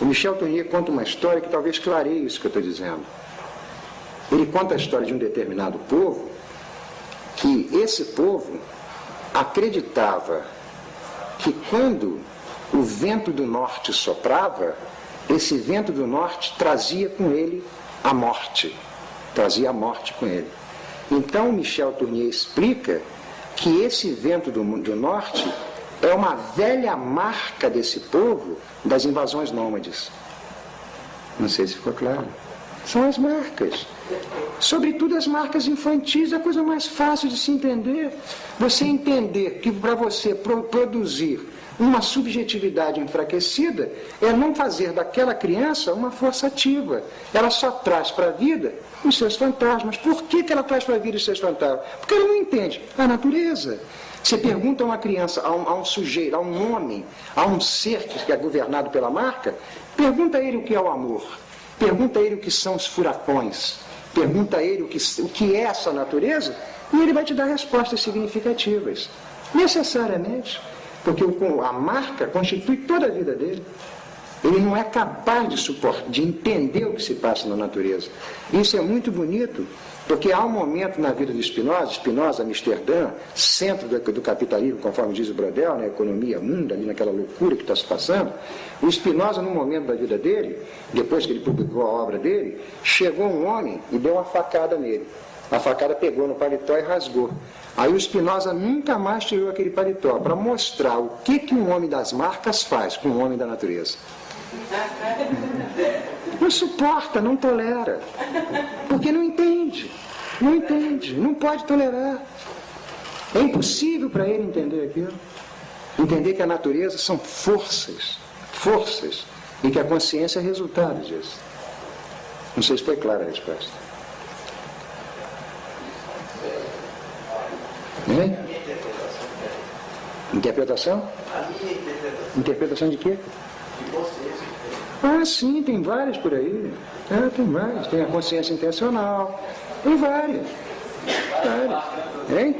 O Michel Tournier conta uma história que talvez clareie isso que eu estou dizendo. Ele conta a história de um determinado povo, que esse povo acreditava que quando o vento do norte soprava, esse vento do norte trazia com ele a morte. Trazia a morte com ele. Então Michel Tournier explica que esse vento do, do norte é uma velha marca desse povo das invasões nômades. Não sei se ficou claro. São as marcas. Sobretudo as marcas infantis é a coisa mais fácil de se entender. Você entender que para você pro produzir uma subjetividade enfraquecida é não fazer daquela criança uma força ativa. Ela só traz para a vida os seus fantasmas. Por que, que ela traz para a vida os seus fantasmas? Porque ela não entende a natureza. Você pergunta a uma criança, a um, a um, sujeito, a um homem, a um ser que é governado pela marca, pergunta a ele o que é o amor, pergunta a ele o que são os furacões, pergunta a ele o que, o que é essa natureza, e ele vai te dar respostas significativas. Necessariamente, porque a marca constitui toda a vida dele. Ele não é capaz de suportar, de entender o que se passa na natureza. Isso é muito bonito porque há um momento na vida de Spinoza, Spinoza, Amsterdã, centro do, do capitalismo, conforme diz o Brodel, na né, economia mundo, ali naquela loucura que está se passando, o Spinoza, num momento da vida dele, depois que ele publicou a obra dele, chegou um homem e deu uma facada nele. A facada pegou no paletó e rasgou. Aí o Spinoza nunca mais tirou aquele paletó para mostrar o que, que um homem das marcas faz com um homem da natureza. Não suporta, não tolera. Porque não entende. Não entende, não pode tolerar. É impossível para ele entender aquilo. Entender que a natureza são forças, forças, e que a consciência é resultado disso. Não sei se foi clara a resposta. Hein? Interpretação? A minha interpretação Interpretação de quê? de consciência. Ah, sim, tem várias por aí. É, tem várias. Tem a consciência intencional. Tem várias. Várias. Hein?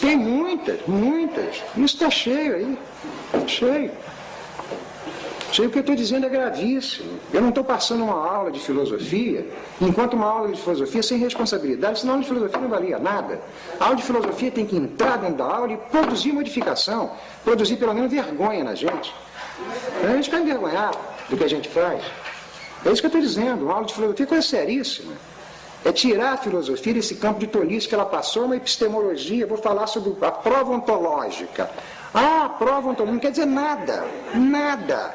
Tem muitas, muitas. Isso está cheio aí. Cheio. Cheio o que eu estou dizendo é gravíssimo. Eu não estou passando uma aula de filosofia, enquanto uma aula de filosofia sem responsabilidade, senão a aula de filosofia não valia nada. A aula de filosofia tem que entrar dentro da aula e produzir modificação, produzir pelo menos vergonha na gente. A gente fica envergonhado do que a gente faz. É isso que eu estou dizendo. Uma aula de filosofia é coisa seríssima. É tirar a filosofia desse campo de tolice que ela passou, uma epistemologia. Vou falar sobre a prova ontológica. Ah, a prova ontológica não quer dizer nada. Nada.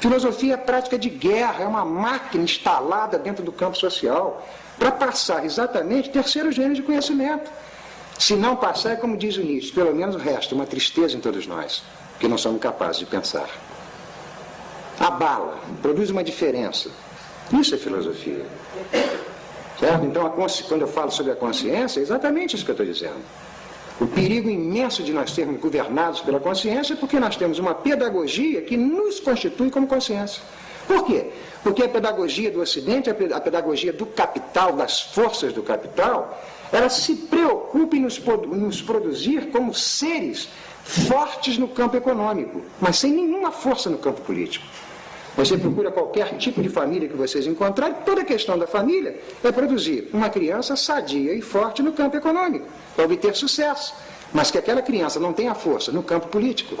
Filosofia é prática de guerra, é uma máquina instalada dentro do campo social para passar exatamente terceiro gênero de conhecimento. Se não passar, é como diz o Nietzsche, pelo menos o resto, uma tristeza em todos nós, que não somos capazes de pensar abala, produz uma diferença. Isso é filosofia. Certo? Então, quando eu falo sobre a consciência, é exatamente isso que eu estou dizendo. O perigo imenso de nós sermos governados pela consciência é porque nós temos uma pedagogia que nos constitui como consciência. Por quê? Porque a pedagogia do Ocidente, a pedagogia do capital, das forças do capital, ela se preocupa em nos, nos produzir como seres fortes no campo econômico, mas sem nenhuma força no campo político. Você procura qualquer tipo de família que vocês encontrarem, toda a questão da família é produzir uma criança sadia e forte no campo econômico, para obter sucesso, mas que aquela criança não tenha força no campo político.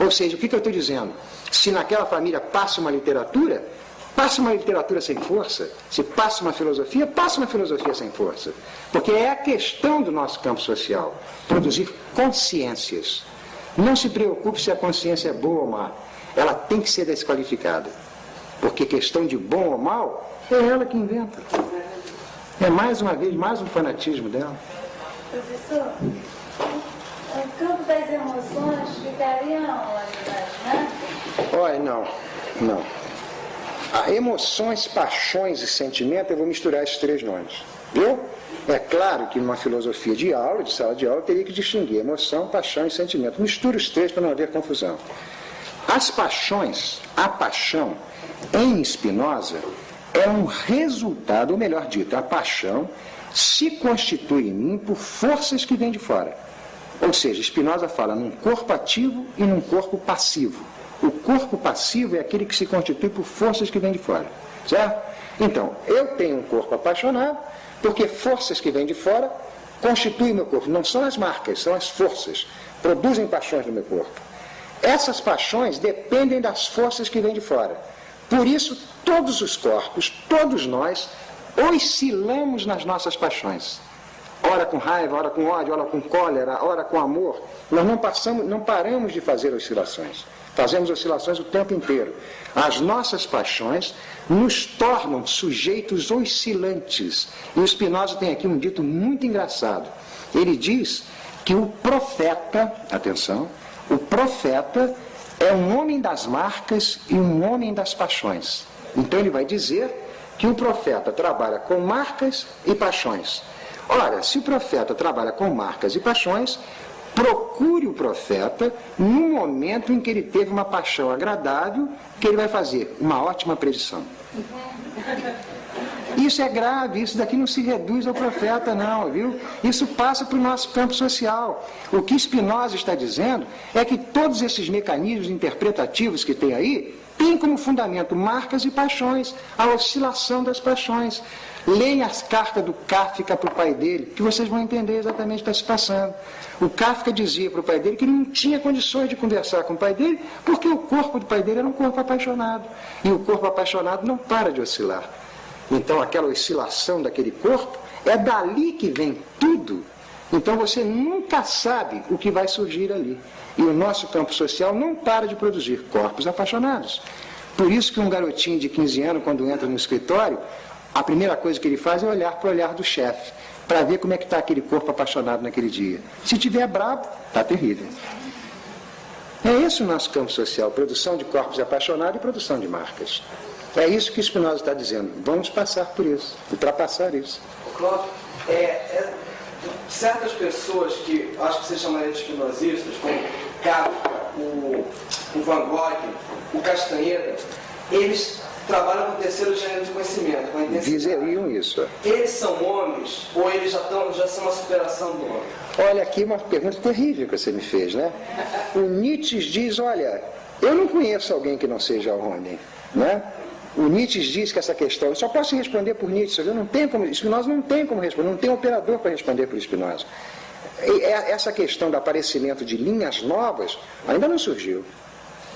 Ou seja, o que, que eu estou dizendo? Se naquela família passa uma literatura, passa uma literatura sem força. Se passa uma filosofia, passa uma filosofia sem força. Porque é a questão do nosso campo social, produzir consciências. Não se preocupe se a consciência é boa ou má ela tem que ser desqualificada. Porque questão de bom ou mal, é ela que inventa. É mais uma vez, mais um fanatismo dela. Professor, o campo das emoções ficaria onde né? Olha, não, não. A emoções, paixões e sentimento, eu vou misturar esses três nomes. Viu? É claro que numa filosofia de aula, de sala de aula, teria que distinguir emoção, paixão e sentimento. Mistura os três para não haver confusão. As paixões, a paixão, em Spinoza, é um resultado, ou melhor dito, a paixão se constitui em mim por forças que vêm de fora. Ou seja, Spinoza fala num corpo ativo e num corpo passivo. O corpo passivo é aquele que se constitui por forças que vêm de fora. Certo? Então, eu tenho um corpo apaixonado, porque forças que vêm de fora constituem meu corpo. Não são as marcas, são as forças. Produzem paixões no meu corpo. Essas paixões dependem das forças que vêm de fora. Por isso, todos os corpos, todos nós, oscilamos nas nossas paixões. Ora com raiva, ora com ódio, ora com cólera, ora com amor. Nós não, passamos, não paramos de fazer oscilações. Fazemos oscilações o tempo inteiro. As nossas paixões nos tornam sujeitos oscilantes. E o Spinoza tem aqui um dito muito engraçado. Ele diz que o profeta, atenção, o profeta é um homem das marcas e um homem das paixões. Então ele vai dizer que o profeta trabalha com marcas e paixões. Ora, se o profeta trabalha com marcas e paixões, procure o profeta no momento em que ele teve uma paixão agradável, que ele vai fazer uma ótima predição. Isso é grave, isso daqui não se reduz ao profeta, não, viu? Isso passa para o nosso campo social. O que Spinoza está dizendo é que todos esses mecanismos interpretativos que tem aí têm como fundamento marcas e paixões, a oscilação das paixões. Leia as cartas do Kafka para o pai dele, que vocês vão entender exatamente o que está se passando. O Kafka dizia para o pai dele que ele não tinha condições de conversar com o pai dele, porque o corpo do pai dele era um corpo apaixonado. E o corpo apaixonado não para de oscilar. Então aquela oscilação daquele corpo, é dali que vem tudo. Então você nunca sabe o que vai surgir ali. E o nosso campo social não para de produzir corpos apaixonados. Por isso que um garotinho de 15 anos, quando entra no escritório, a primeira coisa que ele faz é olhar para o olhar do chefe, para ver como é que está aquele corpo apaixonado naquele dia. Se tiver bravo, está terrível. É esse o nosso campo social, produção de corpos apaixonados e produção de marcas. É isso que Spinoza está dizendo. Vamos passar por isso, ultrapassar isso. Cláudio, é, é, certas pessoas que acho que você chamaria de espinosistas, como Kafka, o, o Van Gogh, o Castanheira, eles trabalham com terceiro gênero de conhecimento, com Dizeriam isso. Eles são homens ou eles já, tão, já são uma superação do homem? Olha aqui uma pergunta terrível que você me fez, né? O Nietzsche diz, olha, eu não conheço alguém que não seja homem, né? O Nietzsche diz que essa questão, eu só posso responder por Nietzsche, eu não tenho como, Spinoza não tem como responder, não tem operador para responder por Spinoza. E é, essa questão do aparecimento de linhas novas ainda não surgiu.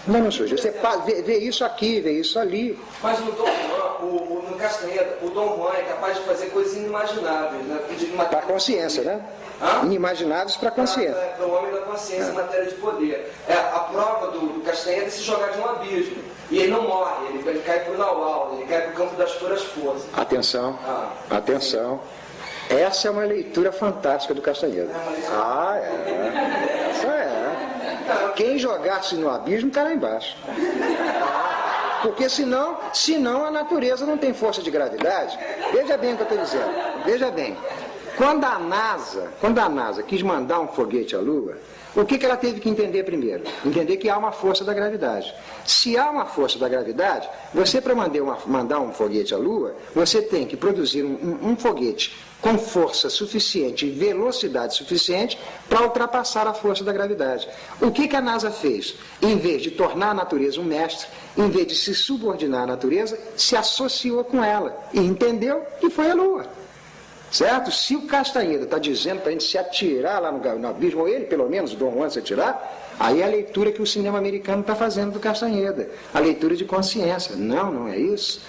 Não surgiu. Você vê, vê isso aqui, vê isso ali. Mas no Dom Juan, o, o, no Castanheira, o Dom Juan é capaz de fazer coisas inimagináveis. Né? Para a consciência, né? Hã? Inimagináveis para a consciência. Para o homem da consciência é. em matéria de poder. É, a prova do, do Castanheira é se jogar de um abismo. E ele não morre, ele, ele cai para o Naual, ele cai para o campo das puras forças. Atenção, ah, atenção. Sim. Essa é uma leitura fantástica do Castanheira. É ah, é. Essa é. Quem jogasse no abismo está lá embaixo. Porque senão, senão a natureza não tem força de gravidade. Veja bem o que eu estou dizendo. Veja bem. Quando a NASA, quando a NASA quis mandar um foguete à Lua, o que, que ela teve que entender primeiro? Entender que há uma força da gravidade. Se há uma força da gravidade, você para mandar um foguete à Lua, você tem que produzir um, um, foguete com força suficiente e velocidade suficiente para ultrapassar a força da gravidade. O que, que a NASA fez? Em vez de tornar a natureza um mestre, em vez de se subordinar à natureza, se associou com ela e entendeu que foi a Lua. Certo? Se o Castanheira está dizendo para a gente se atirar lá no, no abismo, ou ele pelo menos, o Dom Juan se atirar, aí é a leitura que o cinema americano está fazendo do Castanheda, a leitura de consciência. Não, não é isso.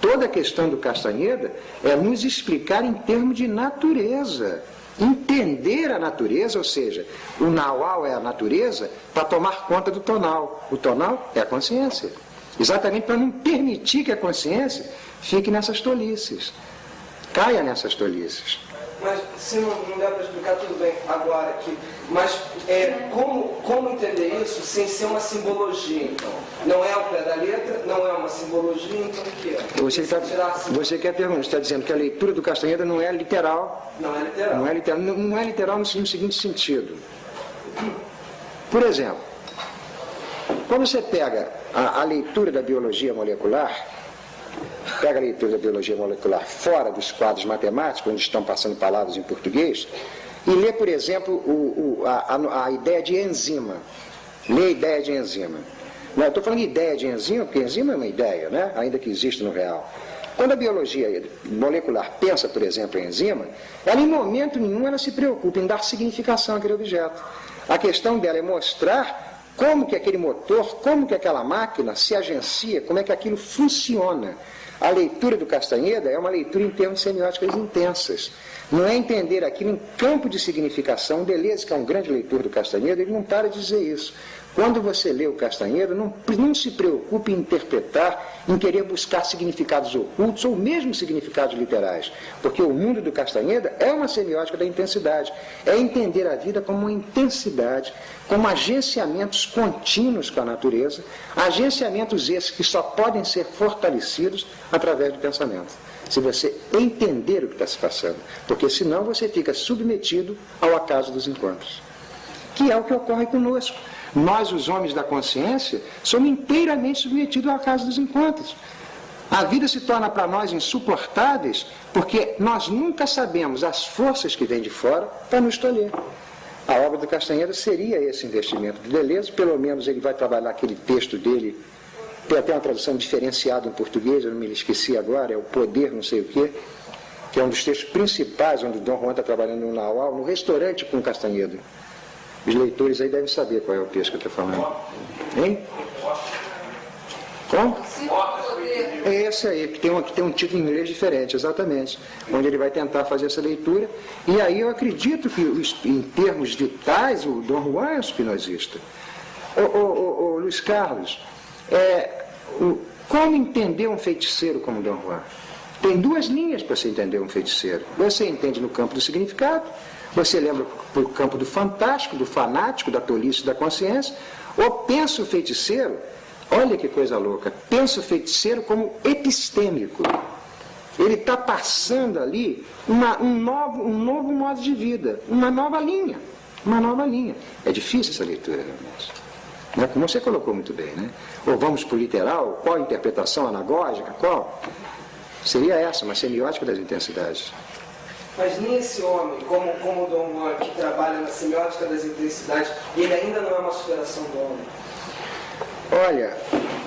Toda a questão do Castanheda é nos explicar em termos de natureza. Entender a natureza, ou seja, o naual é a natureza, para tomar conta do tonal. O tonal é a consciência. Exatamente para não permitir que a consciência fique nessas tolices caia nessas tolices. Mas se não, não der para explicar, tudo bem agora aqui. Mas é, como, como entender isso sem ser uma simbologia, então? Não é ao pé da letra, não é uma simbologia, então o que é? Você, tá, você quer perguntar, está dizendo que a leitura do Castanheira não é literal. Não é literal. Não é literal, não, não é literal no, no seguinte sentido. Por exemplo, quando você pega a, a leitura da biologia molecular, pega a leitura da biologia molecular fora dos quadros matemáticos, onde estão passando palavras em português, e lê, por exemplo, o, o, a, a, ideia de enzima. Lê a ideia de enzima. Não, estou falando de ideia de enzima, porque enzima é uma ideia, né? ainda que existe no real. Quando a biologia molecular pensa, por exemplo, em enzima, ela em momento nenhum ela se preocupa em dar significação àquele objeto. A questão dela é mostrar como que aquele motor, como que aquela máquina se agencia, como é que aquilo funciona. A leitura do Castanheda é uma leitura em termos semióticos intensas. Não é entender aquilo em campo de significação. Deleuze, que é um grande leitor do Castanheda, ele não para de dizer isso. Quando você lê o Castanheira, não, não se preocupe em interpretar, em querer buscar significados ocultos ou mesmo significados literais, porque o mundo do Castanheira é uma semiótica da intensidade, é entender a vida como uma intensidade, como agenciamentos contínuos com a natureza, agenciamentos esses que só podem ser fortalecidos através do pensamento. Se você entender o que está se passando, porque senão você fica submetido ao acaso dos encontros, que é o que ocorre conosco. Nós, os homens da consciência, somos inteiramente submetidos ao acaso dos encontros. A vida se torna para nós insuportáveis porque nós nunca sabemos as forças que vêm de fora para nos tolher. A obra do Castanheira seria esse investimento do Deleuze, pelo menos ele vai trabalhar aquele texto dele, tem até uma tradução diferenciada em português, eu não me esqueci agora, é o Poder não sei o quê, que é um dos textos principais onde o Dom Juan está trabalhando no Naual, no restaurante com o Castanheira. Os leitores aí devem saber qual é o texto que eu estou falando. Hein? Como? É esse aí, que tem, um, que tem um título em inglês diferente, exatamente. Onde ele vai tentar fazer essa leitura. E aí eu acredito que, em termos vitais, o Dom Juan é um ô, ô, ô, Luiz Carlos, é, o, como entender um feiticeiro como Dom Juan? Tem duas linhas para você entender um feiticeiro. Você entende no campo do significado você lembra para o campo do fantástico, do fanático, da tolice da consciência, ou pensa o feiticeiro, olha que coisa louca, pensa o feiticeiro como epistêmico. Ele está passando ali uma, um, novo, um novo modo de vida, uma nova linha. Uma nova linha. É difícil essa leitura, realmente. Né? Como você colocou muito bem, né? Ou vamos para o literal, qual a interpretação anagógica, qual? Seria essa, uma semiótica das intensidades. Mas nem esse homem, como, como o Dom Juan, que trabalha na semiótica das intensidades, ele ainda não é uma superação do homem. Olha,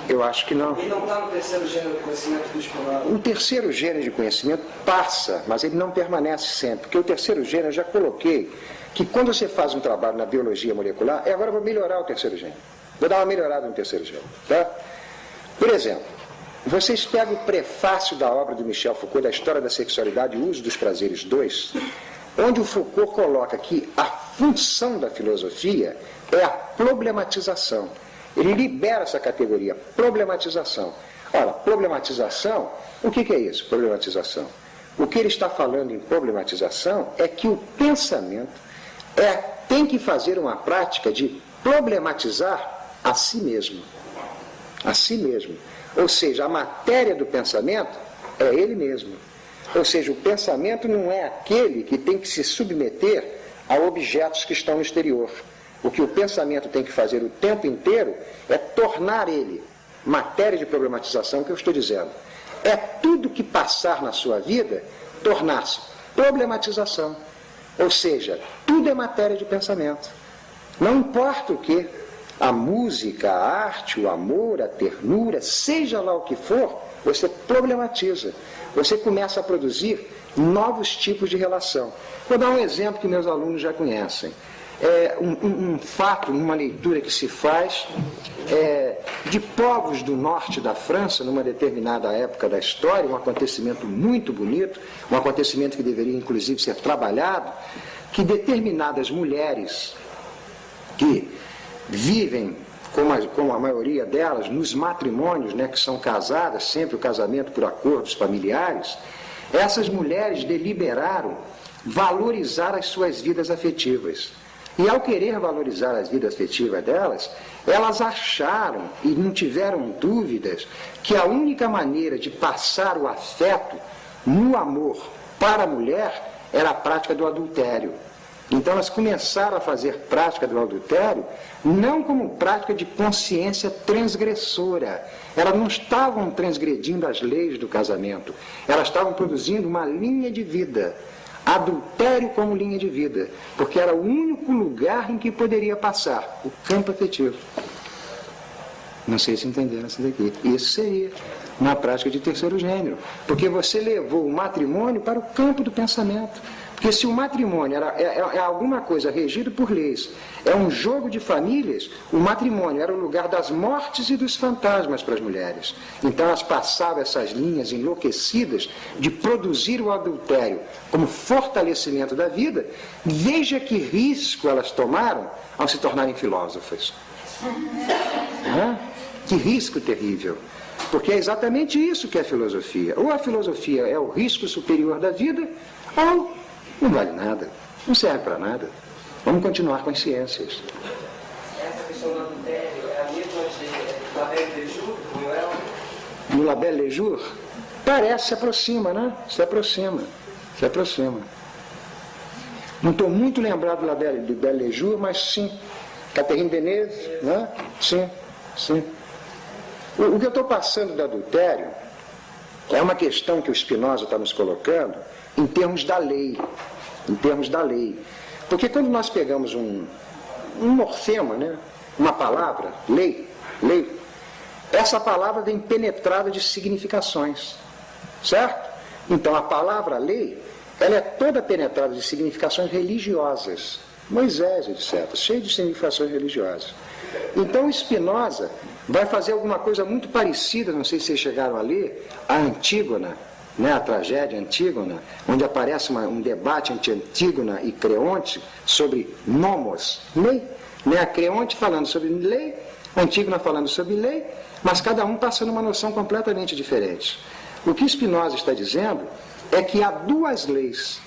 eu acho que não. Ele não está no terceiro gênero de conhecimento do. O terceiro gênero de conhecimento passa, mas ele não permanece sempre. Porque o terceiro gênero, eu já coloquei, que quando você faz um trabalho na biologia molecular, é agora vou melhorar o terceiro gênero. Vou dar uma melhorada no terceiro gênero. Tá? Por exemplo, vocês pegam o prefácio da obra do Michel Foucault, da História da Sexualidade e o Uso dos Prazeres 2, onde o Foucault coloca que a função da filosofia é a problematização. Ele libera essa categoria, problematização. Ora, problematização, o que, que é isso, problematização? O que ele está falando em problematização é que o pensamento é, tem que fazer uma prática de problematizar a si mesmo. A si mesmo. Ou seja, a matéria do pensamento é ele mesmo. Ou seja, o pensamento não é aquele que tem que se submeter a objetos que estão no exterior. O que o pensamento tem que fazer o tempo inteiro é tornar ele matéria de problematização, que eu estou dizendo. É tudo que passar na sua vida tornar-se problematização. Ou seja, tudo é matéria de pensamento. Não importa o que, a música, a arte, o amor, a ternura, seja lá o que for, você problematiza. Você começa a produzir novos tipos de relação. Vou dar um exemplo que meus alunos já conhecem. É um, um, um fato, numa leitura que se faz é, de povos do norte da França, numa determinada época da história, um acontecimento muito bonito, um acontecimento que deveria inclusive ser trabalhado, que determinadas mulheres que vivem, como a, como a maioria delas, nos matrimônios, né, que são casadas, sempre o casamento por acordos familiares, essas mulheres deliberaram valorizar as suas vidas afetivas. E ao querer valorizar as vidas afetivas delas, elas acharam e não tiveram dúvidas que a única maneira de passar o afeto no amor para a mulher era a prática do adultério. Então elas começaram a fazer prática do adultério não como prática de consciência transgressora. Elas não estavam transgredindo as leis do casamento. Elas estavam produzindo uma linha de vida adultério como linha de vida, porque era o único lugar em que poderia passar o campo afetivo. Não sei se entenderam isso daqui. Isso seria na prática de terceiro gênero, porque você levou o matrimônio para o campo do pensamento. Porque se o matrimônio era, é, é, é, alguma coisa regido por leis, é um jogo de famílias, o matrimônio era o lugar das mortes e dos fantasmas para as mulheres. Então elas passavam essas linhas enlouquecidas de produzir o adultério como fortalecimento da vida. Veja que risco elas tomaram ao se tornarem filósofas. Que risco terrível. Porque é exatamente isso que é a filosofia. Ou a filosofia é o risco superior da vida, ou não vale nada, não serve para nada. Vamos continuar com as ciências. Essa questão do adultério é a mesma de Labelle Lejour, Noel? No Labelle Lejour? Parece, se aproxima, né? Se aproxima, se aproxima. Não estou muito lembrado do Labelle, do Belle Lejour, mas sim. Catherine Deneuve, né? Sim, sim. O, o que eu estou passando do adultério é uma questão que o Spinoza está nos colocando, em termos da lei. Em termos da lei. Porque quando nós pegamos um, um morfema, né, uma palavra, lei, lei, essa palavra vem penetrada de significações. Certo? Então a palavra lei, ela é toda penetrada de significações religiosas. Moisés, etc., cheio de significações religiosas. Então Spinoza vai fazer alguma coisa muito parecida, não sei se vocês chegaram a ler, a Antígona, né, a tragédia Antígona, onde aparece uma, um debate entre Antígona e Creonte sobre nomos, lei. Né, a Creonte falando sobre lei, Antígona falando sobre lei, mas cada um passando uma noção completamente diferente. O que Spinoza está dizendo é que há duas leis.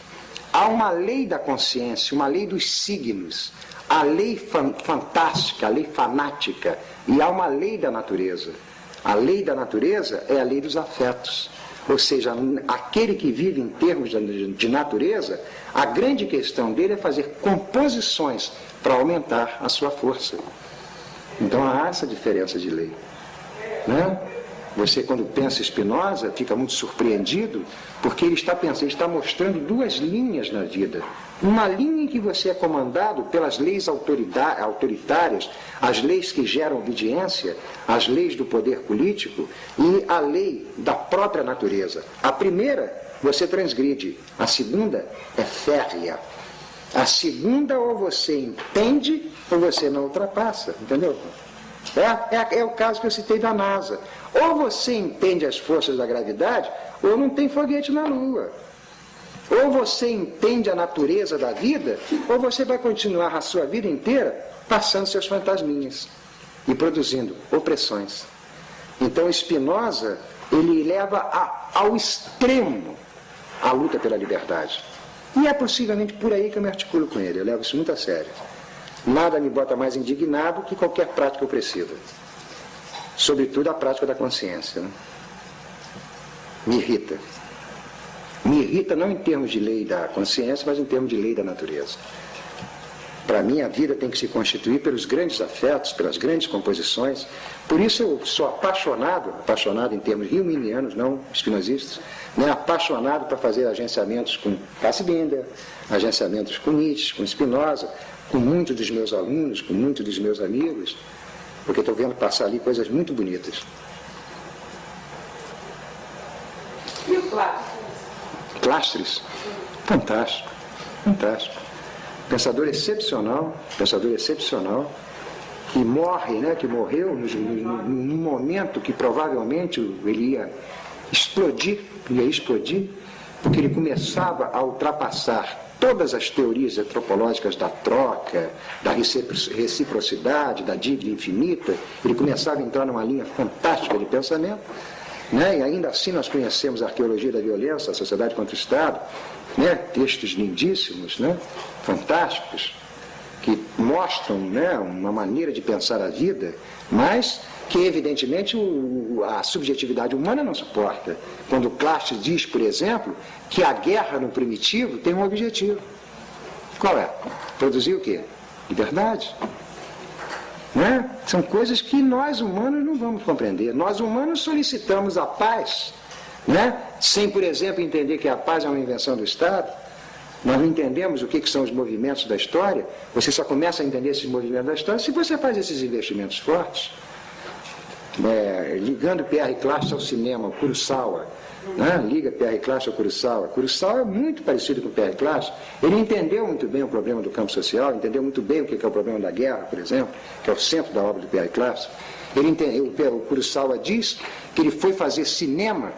Há uma lei da consciência, uma lei dos signos, a lei fan fantástica, a lei fanática, e há uma lei da natureza. A lei da natureza é a lei dos afetos. Ou seja, aquele que vive em termos de natureza, a grande questão dele é fazer composições para aumentar a sua força. Então há essa diferença de lei. Né? Você, quando pensa Spinoza, fica muito surpreendido, porque ele está pensando, ele está mostrando duas linhas na vida. Uma linha em que você é comandado pelas leis autoritárias, as leis que geram obediência, as leis do poder político e a lei da própria natureza. A primeira você transgride, a segunda é férrea. A segunda ou você entende ou você não ultrapassa, entendeu? É, é, é, o caso que eu citei da NASA. Ou você entende as forças da gravidade, ou não tem foguete na Lua. Ou você entende a natureza da vida, ou você vai continuar a sua vida inteira passando seus fantasminhas e produzindo opressões. Então Spinoza, ele leva a, ao extremo a luta pela liberdade. E é possivelmente por aí que eu me articulo com ele, eu levo isso muito a sério. Nada me bota mais indignado que qualquer prática opressiva. Sobretudo a prática da consciência. Né? Me irrita. Me irrita não em termos de lei da consciência, mas em termos de lei da natureza. Para mim, a vida tem que se constituir pelos grandes afetos, pelas grandes composições. Por isso eu sou apaixonado, apaixonado em termos riuminianos, não espinosistas, né? apaixonado para fazer agenciamentos com Fassbinder, agenciamentos com Nietzsche, com Spinoza, com muitos dos meus alunos, com muitos dos meus amigos, porque estou vendo passar ali coisas muito bonitas. E o clássico? Clastres, fantástico, fantástico pensador excepcional, pensador excepcional, que morre, né, que morreu num momento que provavelmente ele ia explodir, ia explodir, porque ele começava a ultrapassar todas as teorias antropológicas da troca, da reciprocidade, da dívida infinita, ele começava a entrar numa linha fantástica de pensamento, né? e ainda assim nós conhecemos a arqueologia da violência, a sociedade contra o Estado, né? textos lindíssimos, né? fantásticos, que mostram né, uma maneira de pensar a vida, mas que evidentemente o, a subjetividade humana não suporta. Quando Clastes diz, por exemplo, que a guerra no primitivo tem um objetivo. Qual é? Produzir o quê? Liberdade. Né? São coisas que nós humanos não vamos compreender. Nós humanos solicitamos a paz né? sem, por exemplo, entender que a paz é uma invenção do Estado, nós não entendemos o que, que, são os movimentos da história, você só começa a entender esses movimentos da história se você faz esses investimentos fortes. É, ligando Pierre Classe ao cinema, Kurosawa, né? liga Pierre Classe ao Kurosawa. Kurosawa é muito parecido com Pierre Classe. Ele entendeu muito bem o problema do campo social, entendeu muito bem o que é o problema da guerra, por exemplo, que é o centro da obra do Pierre Classe. Ele entendeu, o Kurosawa diz que ele foi fazer cinema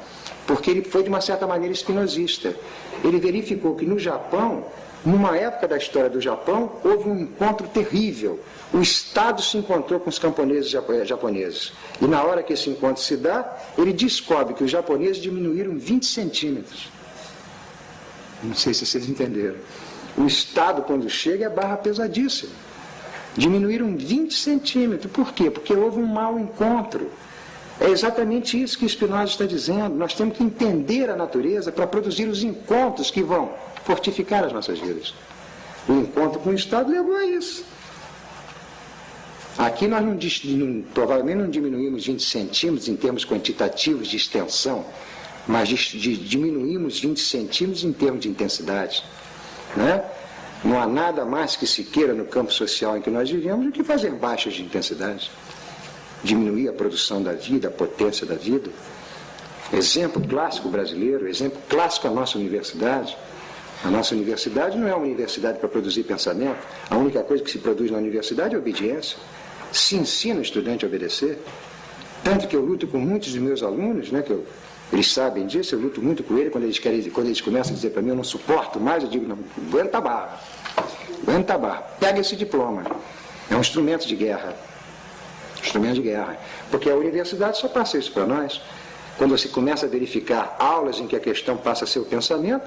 porque ele foi de uma certa maneira espinosista. Ele verificou que no Japão, numa época da história do Japão, houve um encontro terrível. O Estado se encontrou com os camponeses japoneses. E na hora que esse encontro se dá, ele descobre que os japoneses diminuíram 20 centímetros. Não sei se vocês entenderam. O Estado, quando chega, é barra pesadíssima. Diminuíram 20 centímetros. Por quê? Porque houve um mau encontro. É exatamente isso que Spinoza está dizendo. Nós temos que entender a natureza para produzir os encontros que vão fortificar as nossas vidas. O encontro com o Estado levou a isso. Aqui nós não, não, provavelmente não diminuímos 20 centímetros em termos quantitativos de extensão, mas de, de, diminuímos 20 centímetros em termos de intensidade. Né? Não há nada mais que se queira no campo social em que nós vivemos do que fazer baixas de intensidade diminuir a produção da vida, a potência da vida. Exemplo clássico brasileiro, exemplo clássico a nossa universidade. A nossa universidade não é uma universidade para produzir pensamento. A única coisa que se produz na universidade é obediência. Se ensina o estudante a obedecer. Tanto que eu luto com muitos dos meus alunos, né, que eu, eles sabem disso, eu luto muito com eles quando eles, querem, quando eles começam a dizer para mim, eu não suporto mais, eu digo, não, aguenta a barra. Aguenta a barra. Pega esse diploma. É um instrumento de guerra instrumento de guerra. Porque a universidade só passa isso para nós. Quando você começa a verificar aulas em que a questão passa a ser o pensamento,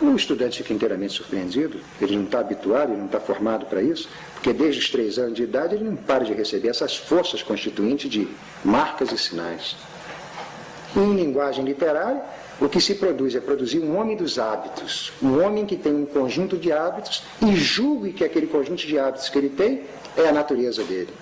o estudante fica inteiramente surpreendido. Ele não está habituado, ele não está formado para isso, porque desde os três anos de idade ele não para de receber essas forças constituintes de marcas e sinais. Em linguagem literária, o que se produz é produzir um homem dos hábitos, um homem que tem um conjunto de hábitos e julgue que aquele conjunto de hábitos que ele tem é a natureza dele.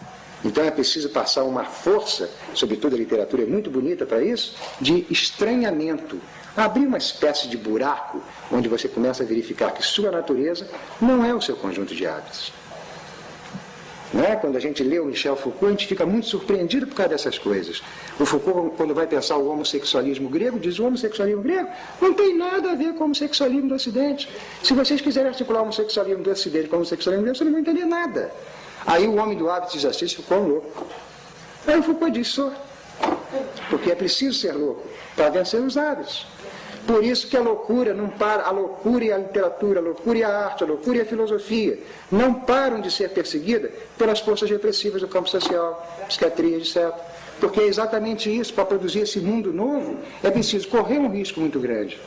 Então é preciso passar uma força, sobretudo a literatura é muito bonita para isso, de estranhamento. Abrir uma espécie de buraco onde você começa a verificar que sua natureza não é o seu conjunto de hábitos. É? Quando a gente lê o Michel Foucault, a gente fica muito surpreendido por causa dessas coisas. O Foucault, quando vai pensar o homossexualismo grego, diz o homossexualismo grego não tem nada a ver com o homossexualismo do Ocidente. Se vocês quiserem articular o homossexualismo do Ocidente com o homossexualismo grego, vocês não vão entender nada. Aí o homem do hábito de exercício ficou louco. Aí o Foucault disse, sou. Porque é preciso ser louco para vencer os hábitos. Por isso que a loucura não para, a loucura e a literatura, a loucura e a arte, a loucura e a filosofia não param de ser perseguidas pelas forças repressivas do campo social, psiquiatria, etc. Porque é exatamente isso, para produzir esse mundo novo, é preciso correr um risco muito grande.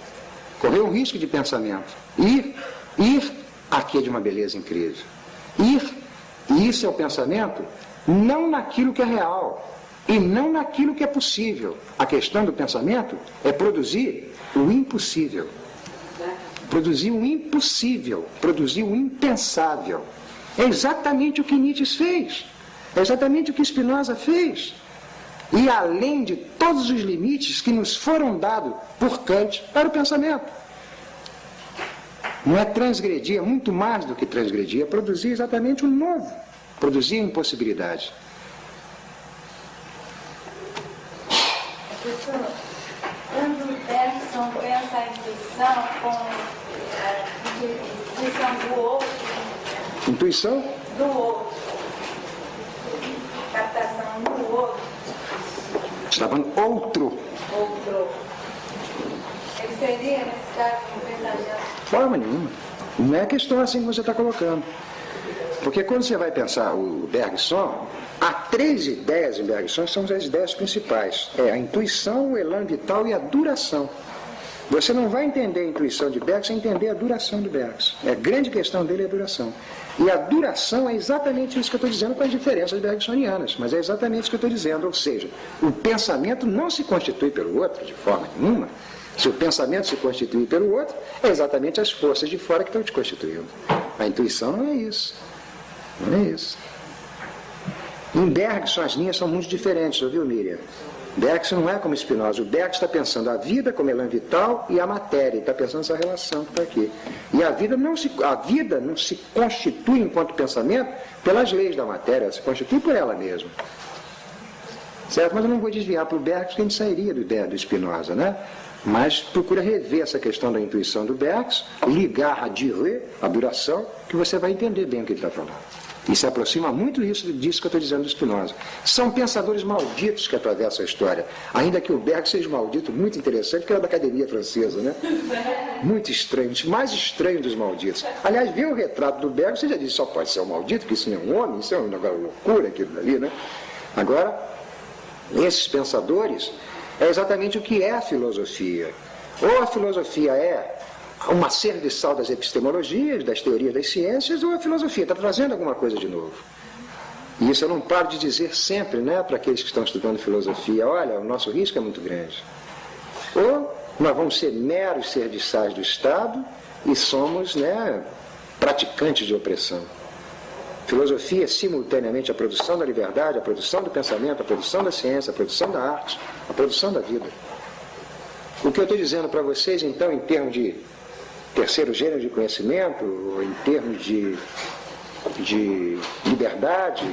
Correr um risco de pensamento. Ir, ir, aqui é de uma beleza incrível. Ir e isso é o pensamento não naquilo que é real e não naquilo que é possível. A questão do pensamento é produzir o impossível. produziu o impossível, produziu o impensável. É exatamente o que Nietzsche fez. É exatamente o que Spinoza fez. E além de todos os limites que nos foram dados por Kant para o pensamento. Não é transgredir, é muito mais do que transgredir, é produzir exatamente o novo, produzir impossibilidade. Professor, quando Bergson pensa a intuição como a intuição do outro, Intuição? do outro, captação do outro, Está falando outro. outro, ele seria, nesse caso, um pensamento Forma nenhuma. Não é questão assim que você está colocando. Porque quando você vai pensar o Bergson, há três ideias em Bergson são as ideias principais. É a intuição, o elan vital e a duração. Você não vai entender a intuição de Bergson sem entender a duração de Bergson. É a grande questão dele é a duração. E a duração é exatamente isso que eu estou dizendo com as diferenças bergsonianas. Mas é exatamente isso que eu estou dizendo. Ou seja, o pensamento não se constitui pelo outro de forma nenhuma. Se o pensamento se constitui pelo outro, é exatamente as forças de fora que estão te constituindo. A intuição não é isso. Não é isso. Em Bergson as linhas são muito diferentes, ouviu, Miriam? Bergson não é como Spinoza. O Bergson está pensando a vida como elan vital e a matéria. Está pensando essa relação que está aqui. E a vida, não se, a vida não se constitui enquanto pensamento pelas leis da matéria, ela se constitui por ela mesma. Certo? Mas eu não vou desviar para o Bergson, que a gente sairia do, do Spinoza, né? Mas procura rever essa questão da intuição do Bergson, ligar a dire, a duração, que você vai entender bem o que ele está falando. E se aproxima muito isso, disso que eu estou dizendo do Spinoza. São pensadores malditos que atravessam a história. Ainda que o Bergson seja maldito, muito interessante, porque era da academia francesa, né? Muito estranho, mais estranho dos malditos. Aliás, ver o retrato do Bergson, você já disse, só pode ser um maldito, porque isso não é um homem, isso é uma loucura aquilo ali, né? Agora, esses pensadores, é exatamente o que é a filosofia. Ou a filosofia é uma serviçal das epistemologias, das teorias das ciências, ou a filosofia está trazendo alguma coisa de novo. E isso eu não paro de dizer sempre, né, para aqueles que estão estudando filosofia, olha, o nosso risco é muito grande. Ou nós vamos ser meros serviçais do Estado e somos, né, praticantes de opressão. Filosofia é simultaneamente a produção da liberdade, a produção do pensamento, a produção da ciência, a produção da arte, a produção da vida. O que eu estou dizendo para vocês, então, em termos de terceiro gênero de conhecimento, em termos de, de liberdade,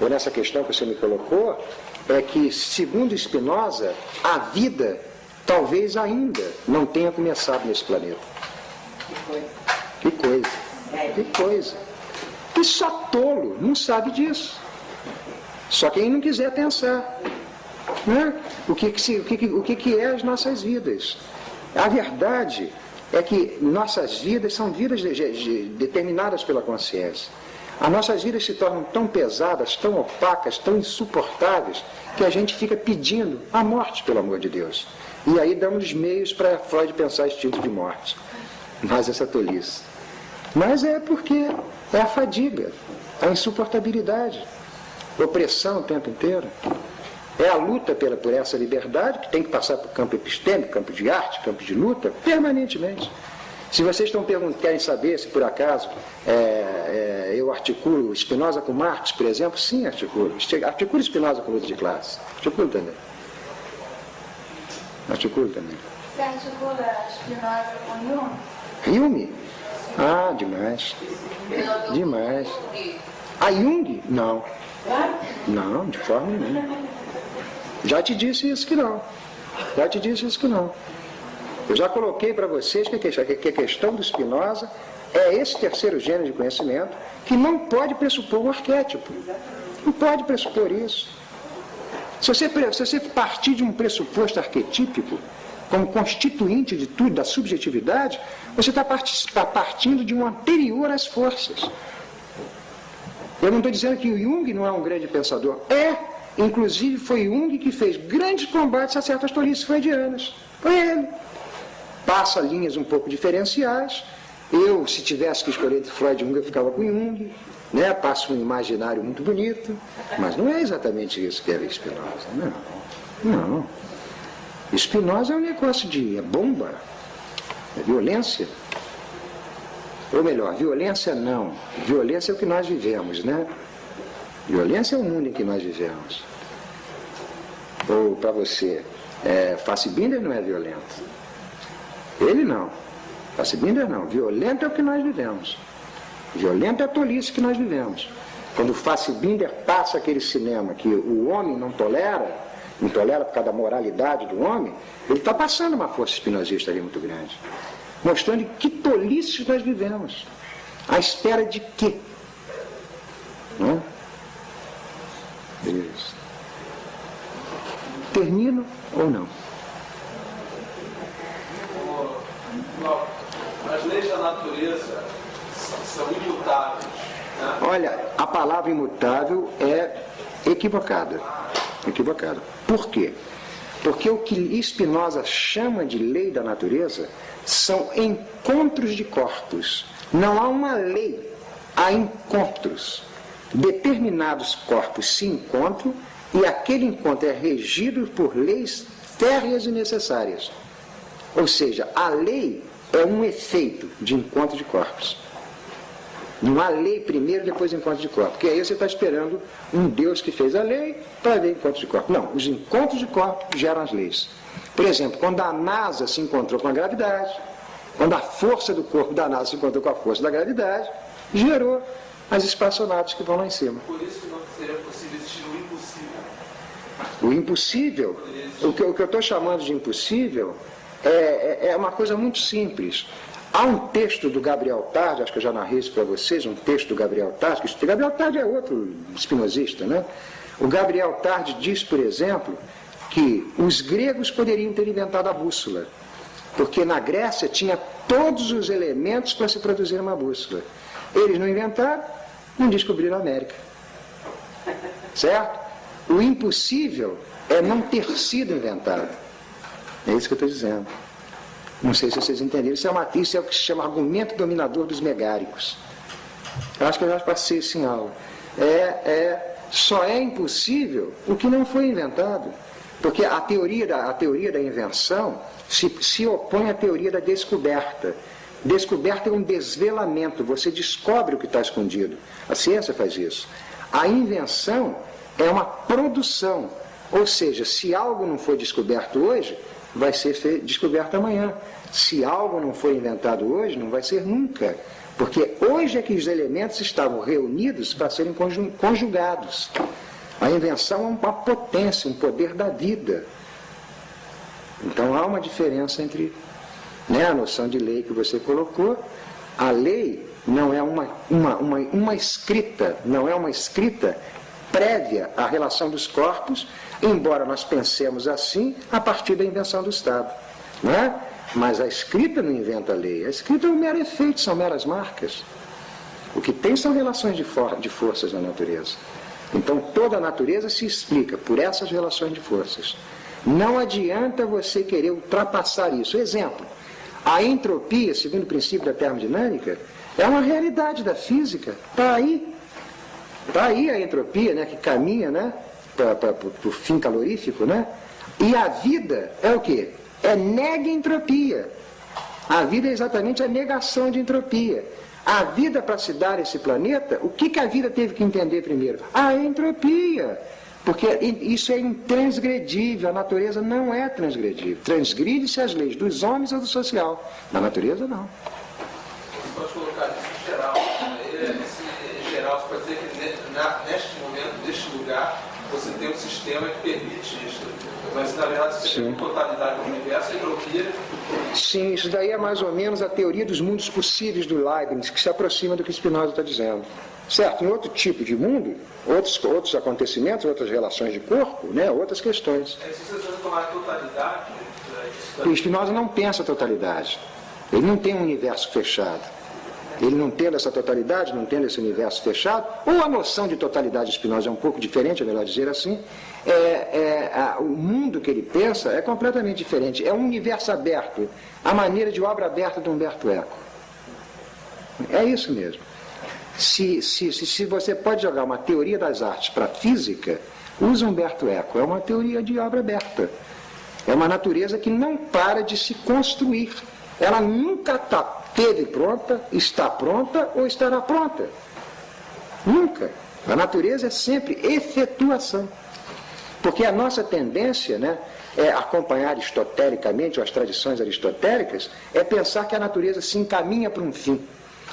ou nessa questão que você me colocou, é que, segundo Spinoza, a vida talvez ainda não tenha começado nesse planeta. Que coisa. Que coisa. E só tolo não sabe disso. Só quem não quiser pensar. Né? O, que, que, se, o, que, o que, que é as nossas vidas? A verdade é que nossas vidas são vidas de, de, determinadas pela consciência. As nossas vidas se tornam tão pesadas, tão opacas, tão insuportáveis, que a gente fica pedindo a morte, pelo amor de Deus. E aí damos meios para Freud pensar instinto de morte. Mas essa tolice. Mas é porque é a fadiga, a insuportabilidade, opressão o tempo inteiro. É a luta pela, por essa liberdade, que tem que passar por campo epistêmico, campo de arte, campo de luta, permanentemente. Se vocês estão perguntando, querem saber se por acaso é, é, eu articulo Spinoza com Marx, por exemplo, sim, articulo. Articulo Spinoza com luta de classe. Articulo também. Articulo também. Você articula Spinoza com Jung? Jung? Ah, demais. Demais. A Jung? Não. Não, de forma nenhuma. Já te disse isso que não. Já te disse isso que não. Eu já coloquei para vocês que a questão do Spinoza é esse terceiro gênero de conhecimento que não pode pressupor um arquétipo. Não pode pressupor isso. Se você, se você partir de um pressuposto arquetípico, como constituinte de tudo, da subjetividade, você está partindo de um anterior às forças. Eu não estou dizendo que o Jung não é um grande pensador. É, inclusive foi Jung que fez grandes combates a certas tolices freudianas. Foi ele. Passa linhas um pouco diferenciais. Eu, se tivesse que escolher entre Freud e Jung, eu ficava com Jung. Né? Passa um imaginário muito bonito. Mas não é exatamente isso que era Spinoza. Não. Não. Spinoza é um negócio de é bomba, é violência. Ou melhor, violência não. Violência é o que nós vivemos, né? Violência é o mundo em que nós vivemos. Ou para você, é, Fassbinder não é violento. Ele não. Fassbinder não. Violento é o que nós vivemos. Violento é a tolice que nós vivemos. Quando Fassbinder passa aquele cinema que o homem não tolera, não tolera por causa da moralidade do homem, ele está passando uma força espinosista ali muito grande. Mostrando que tolices nós vivemos. À espera de quê? Não? Isso. Termino ou não? As leis da natureza são imutáveis. Né? Olha, a palavra imutável é equivocada. Equivocada. Por quê? Porque o que Spinoza chama de lei da natureza são encontros de corpos. Não há uma lei, há encontros. Determinados corpos se encontram e aquele encontro é regido por leis férreas e necessárias. Ou seja, a lei é um efeito de encontro de corpos. Não há lei primeiro, depois encontro de corpos. Porque aí você está esperando um Deus que fez a lei para ver encontro de corpos. Não, os encontros de corpos geram as leis. Por exemplo, quando a NASA se encontrou com a gravidade, quando a força do corpo da NASA se encontrou com a força da gravidade, gerou as espaçonaves que vão lá em cima. Por isso que não seria possível existir o impossível. O impossível, o que, o que eu estou chamando de impossível, é, é, é uma coisa muito simples. Há um texto do Gabriel Tarde, acho que eu já narrei isso para vocês, um texto do Gabriel Tarde, que o Gabriel Tarde é outro espinosista, né? O Gabriel Tarde diz, por exemplo, que os gregos poderiam ter inventado a bússola, porque na Grécia tinha todos os elementos para se produzir uma bússola. Eles não inventaram, não descobriram a América. Certo? O impossível é não ter sido inventado. É isso que eu estou dizendo. Não sei se vocês entenderam. Isso é, uma, isso é o que se chama argumento dominador dos megáricos. Eu acho que eu já passei isso em aula. É, é, só é impossível o que não foi inventado. Porque a teoria da, a teoria da invenção se, se opõe à teoria da descoberta. Descoberta é um desvelamento, você descobre o que está escondido. A ciência faz isso. A invenção é uma produção. Ou seja, se algo não foi descoberto hoje, vai ser descoberto amanhã. Se algo não foi inventado hoje, não vai ser nunca. Porque hoje é que os elementos estavam reunidos para serem conjugados. A invenção é uma potência, um poder da vida. Então há uma diferença entre né, a noção de lei que você colocou. A lei não é uma, uma, uma, uma escrita, não é uma escrita prévia à relação dos corpos, embora nós pensemos assim a partir da invenção do Estado. Não é? Mas a escrita não inventa a lei, a escrita é um mero efeito, são meras marcas. O que tem são relações de, for de forças na natureza. Então toda a natureza se explica por essas relações de forças. Não adianta você querer ultrapassar isso. Exemplo, a entropia, segundo o princípio da termodinâmica, é uma realidade da física. Está aí. Está aí a entropia, né, que caminha né, para o fim calorífico, né? E a vida é o quê? É nega entropia. A vida é exatamente a negação de entropia. A vida, para se dar esse planeta, o que, que a vida teve que entender primeiro? A entropia. Porque isso é intransgredível, a natureza não é transgredível. Transgride-se as leis dos homens ou do social. Na natureza, não. Você pode colocar isso em geral. Esse geral, você pode dizer que neste momento, neste lugar, você tem um sistema que permite isso. Mas, na verdade, você Sim. tem totalidade do universo, entropia... Sim, isso daí é mais ou menos a teoria dos mundos possíveis do Leibniz, que se aproxima do que Spinoza está dizendo. Certo, em outro tipo de mundo, outros, outros acontecimentos, outras relações de corpo, né, outras questões. É, se você tomar a totalidade... O Spinoza não pensa a totalidade. Ele não tem um universo fechado. Ele não tendo essa totalidade, não tendo esse universo fechado, ou a noção de totalidade de Spinoza é um pouco diferente, é melhor dizer assim, é, é, a, o mundo que ele pensa é completamente diferente. É um universo aberto, a maneira de obra aberta de Humberto Eco. É isso mesmo. Se, se, se, se você pode jogar uma teoria das artes para a física, usa Humberto Eco. É uma teoria de obra aberta. É uma natureza que não para de se construir ela nunca tá, teve pronta, está pronta ou estará pronta. Nunca. A natureza é sempre efetuação. Porque a nossa tendência né, é acompanhar aristotelicamente, ou as tradições aristotélicas, é pensar que a natureza se encaminha para um fim,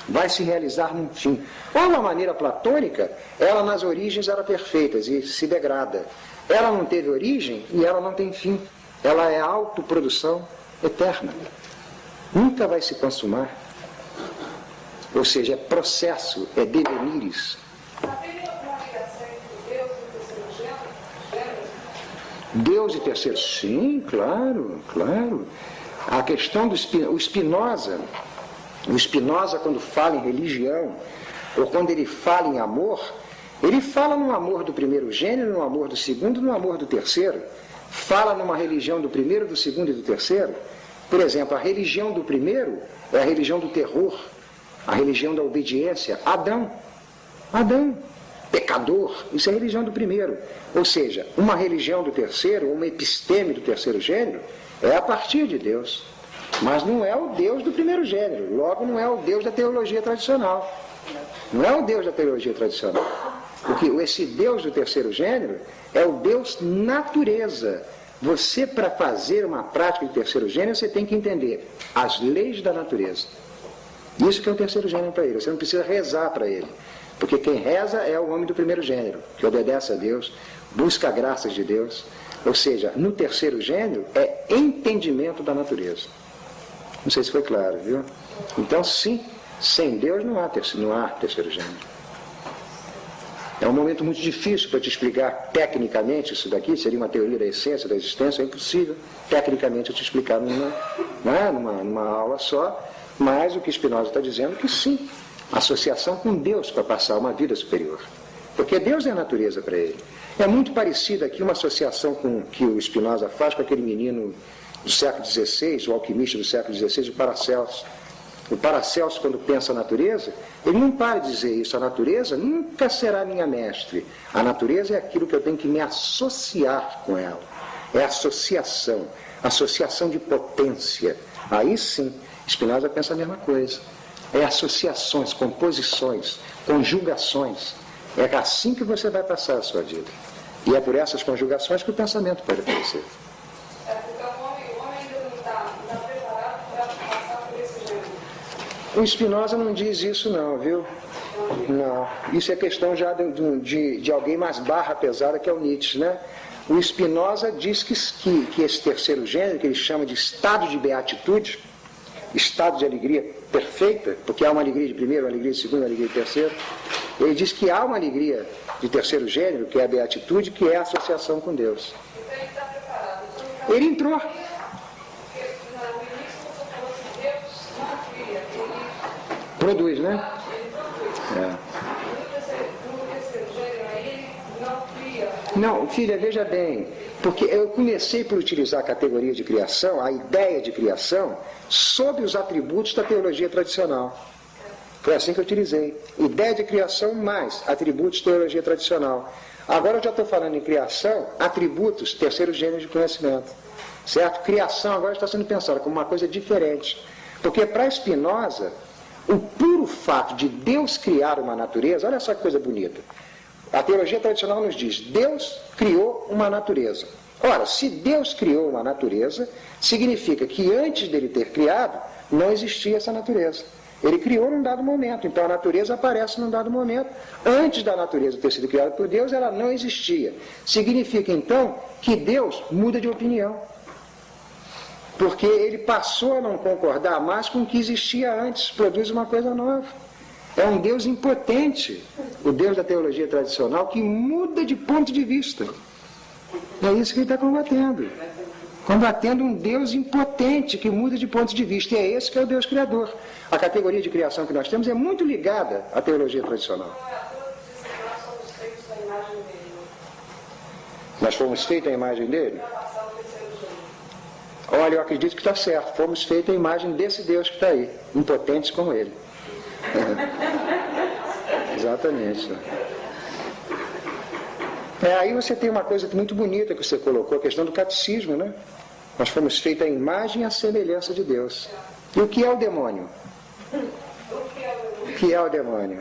vai se realizar num fim. Ou, uma maneira platônica, ela nas origens era perfeita e se degrada. Ela não teve origem e ela não tem fim. Ela é autoprodução eterna. Nunca vai se consumar. Ou seja, é processo, é devenires. Deus e terceiro, sim, claro, claro. A questão do o Spinoza, o Spinoza quando fala em religião, ou quando ele fala em amor, ele fala no amor do primeiro gênero, no amor do segundo, no amor do terceiro. Fala numa religião do primeiro, do segundo e do terceiro. Por exemplo, a religião do primeiro é a religião do terror, a religião da obediência. Adão. Adão pecador. Isso é religião do primeiro. Ou seja, uma religião do terceiro, uma episteme do terceiro gênero, é a partir de Deus. Mas não é o Deus do primeiro gênero. Logo, não é o Deus da teologia tradicional. Não é o Deus da teologia tradicional. Porque esse Deus do terceiro gênero é o Deus natureza. Você, para fazer uma prática de terceiro gênero, você tem que entender as leis da natureza. Isso que é o terceiro gênero para ele. Você não precisa rezar para ele. Porque quem reza é o homem do primeiro gênero, que obedece a Deus, busca graças de Deus. Ou seja, no terceiro gênero é entendimento da natureza. Não sei se foi claro, viu? Então, sim, sem Deus não há terceiro, não há terceiro gênero. É um momento muito difícil para te explicar tecnicamente isso daqui, seria uma teoria da essência, da existência, é impossível tecnicamente eu te explicar numa, né, numa, numa aula só, mas o que Spinoza está dizendo é que sim, associação com Deus para passar uma vida superior. Porque Deus é a natureza para ele. É muito parecida aqui uma associação com que o Spinoza faz com aquele menino do século XVI, o alquimista do século XVI, o Paracelso. O Paracelso, quando pensa a natureza, ele não para de dizer isso. A natureza nunca será minha mestre. A natureza é aquilo que eu tenho que me associar com ela. É associação. Associação de potência. Aí sim, Spinoza pensa a mesma coisa é associações, composições, conjugações. É assim que você vai passar a sua vida. E é por essas conjugações que o pensamento pode aparecer. É, então o homem, o homem ainda não está tá preparado para passar por esse jeito. O Spinoza não diz isso não, viu? Não. Isso é questão já de, de, de alguém mais barra pesada que é o Nietzsche, né? O Spinoza diz que, que, que esse terceiro gênero, que ele chama de estado de beatitude, estado de alegria perfeita, porque há uma alegria de primeiro, uma alegria de segundo, uma alegria de terceiro. Ele diz que há uma alegria de terceiro gênero, que é a beatitude, que é a associação com Deus. Ele entrou. Produz, né? É. Não, filha, veja bem, porque eu comecei por utilizar a categoria de criação, a ideia de criação, sob os atributos da teologia tradicional. Foi assim que eu utilizei. Ideia de criação mais atributos teologia tradicional. Agora eu já estou falando em criação, atributos, terceiro gênero de conhecimento. Certo? Criação agora está sendo pensada como uma coisa diferente. Porque para Spinoza, o puro fato de Deus criar uma natureza, olha só que coisa bonita. A teologia tradicional nos diz: Deus criou uma natureza. Ora, se Deus criou uma natureza, significa que antes dele ter criado, não existia essa natureza. Ele criou num dado momento, então a natureza aparece num dado momento. Antes da natureza ter sido criada por Deus, ela não existia. Significa então que Deus muda de opinião. Porque ele passou a não concordar mais com o que existia antes, produz uma coisa nova. É um Deus impotente, o Deus da teologia tradicional, que muda de ponto de vista. É isso que ele está combatendo. Combatendo um Deus impotente que muda de ponto de vista. E é esse que é o Deus Criador. A categoria de criação que nós temos é muito ligada à teologia tradicional. Nós fomos feitos à imagem dele? Olha, eu acredito que está certo. Fomos feitos à imagem desse Deus que está aí, impotentes como ele. Exatamente. É, aí você tem uma coisa muito bonita que você colocou, a questão do catecismo, né? Nós fomos feitos à imagem e à semelhança de Deus. E o que é o demônio? O que é o demônio?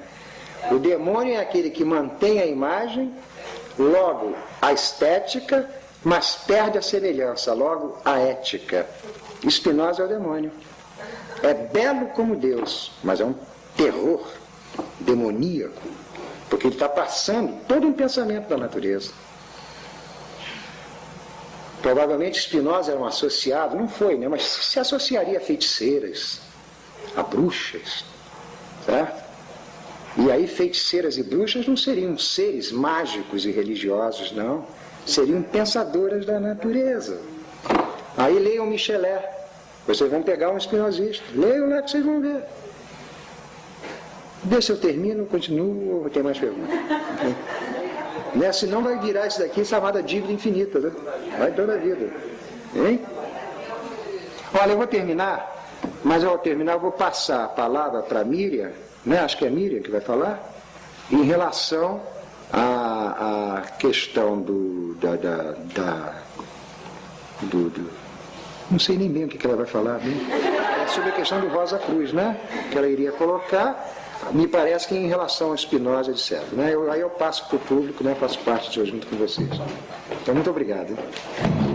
O demônio é aquele que mantém a imagem, logo a estética, mas perde a semelhança, logo a ética. Spinoza é o demônio. É belo como Deus, mas é um terror demoníaco, porque ele está passando todo um pensamento da natureza. Provavelmente Spinoza era um associado, não foi, né? mas se associaria a feiticeiras, a bruxas, certo? E aí feiticeiras e bruxas não seriam seres mágicos e religiosos, não. Seriam pensadoras da natureza. Aí leiam Michelet. Vocês vão pegar um espinosista. Leiam lá que vocês vão ver. Vê se eu termino, continuo ou tem mais perguntas. né? Senão vai virar isso daqui chamada dívida infinita. Né? Vai toda a vida. Hein? Olha, eu vou terminar, mas ao terminar eu vou passar a palavra para Miriam, né? acho que é Miriam que vai falar, em relação à, à questão do, da, da, da do, do, não sei nem bem o que, ela vai falar, né? é sobre a questão do Rosa Cruz, né? que ela iria colocar, me parece que em relação a Espinosa, etc. Né? Eu, aí eu passo para o público, né? faço parte de hoje junto com vocês. Então, muito obrigado. Hein?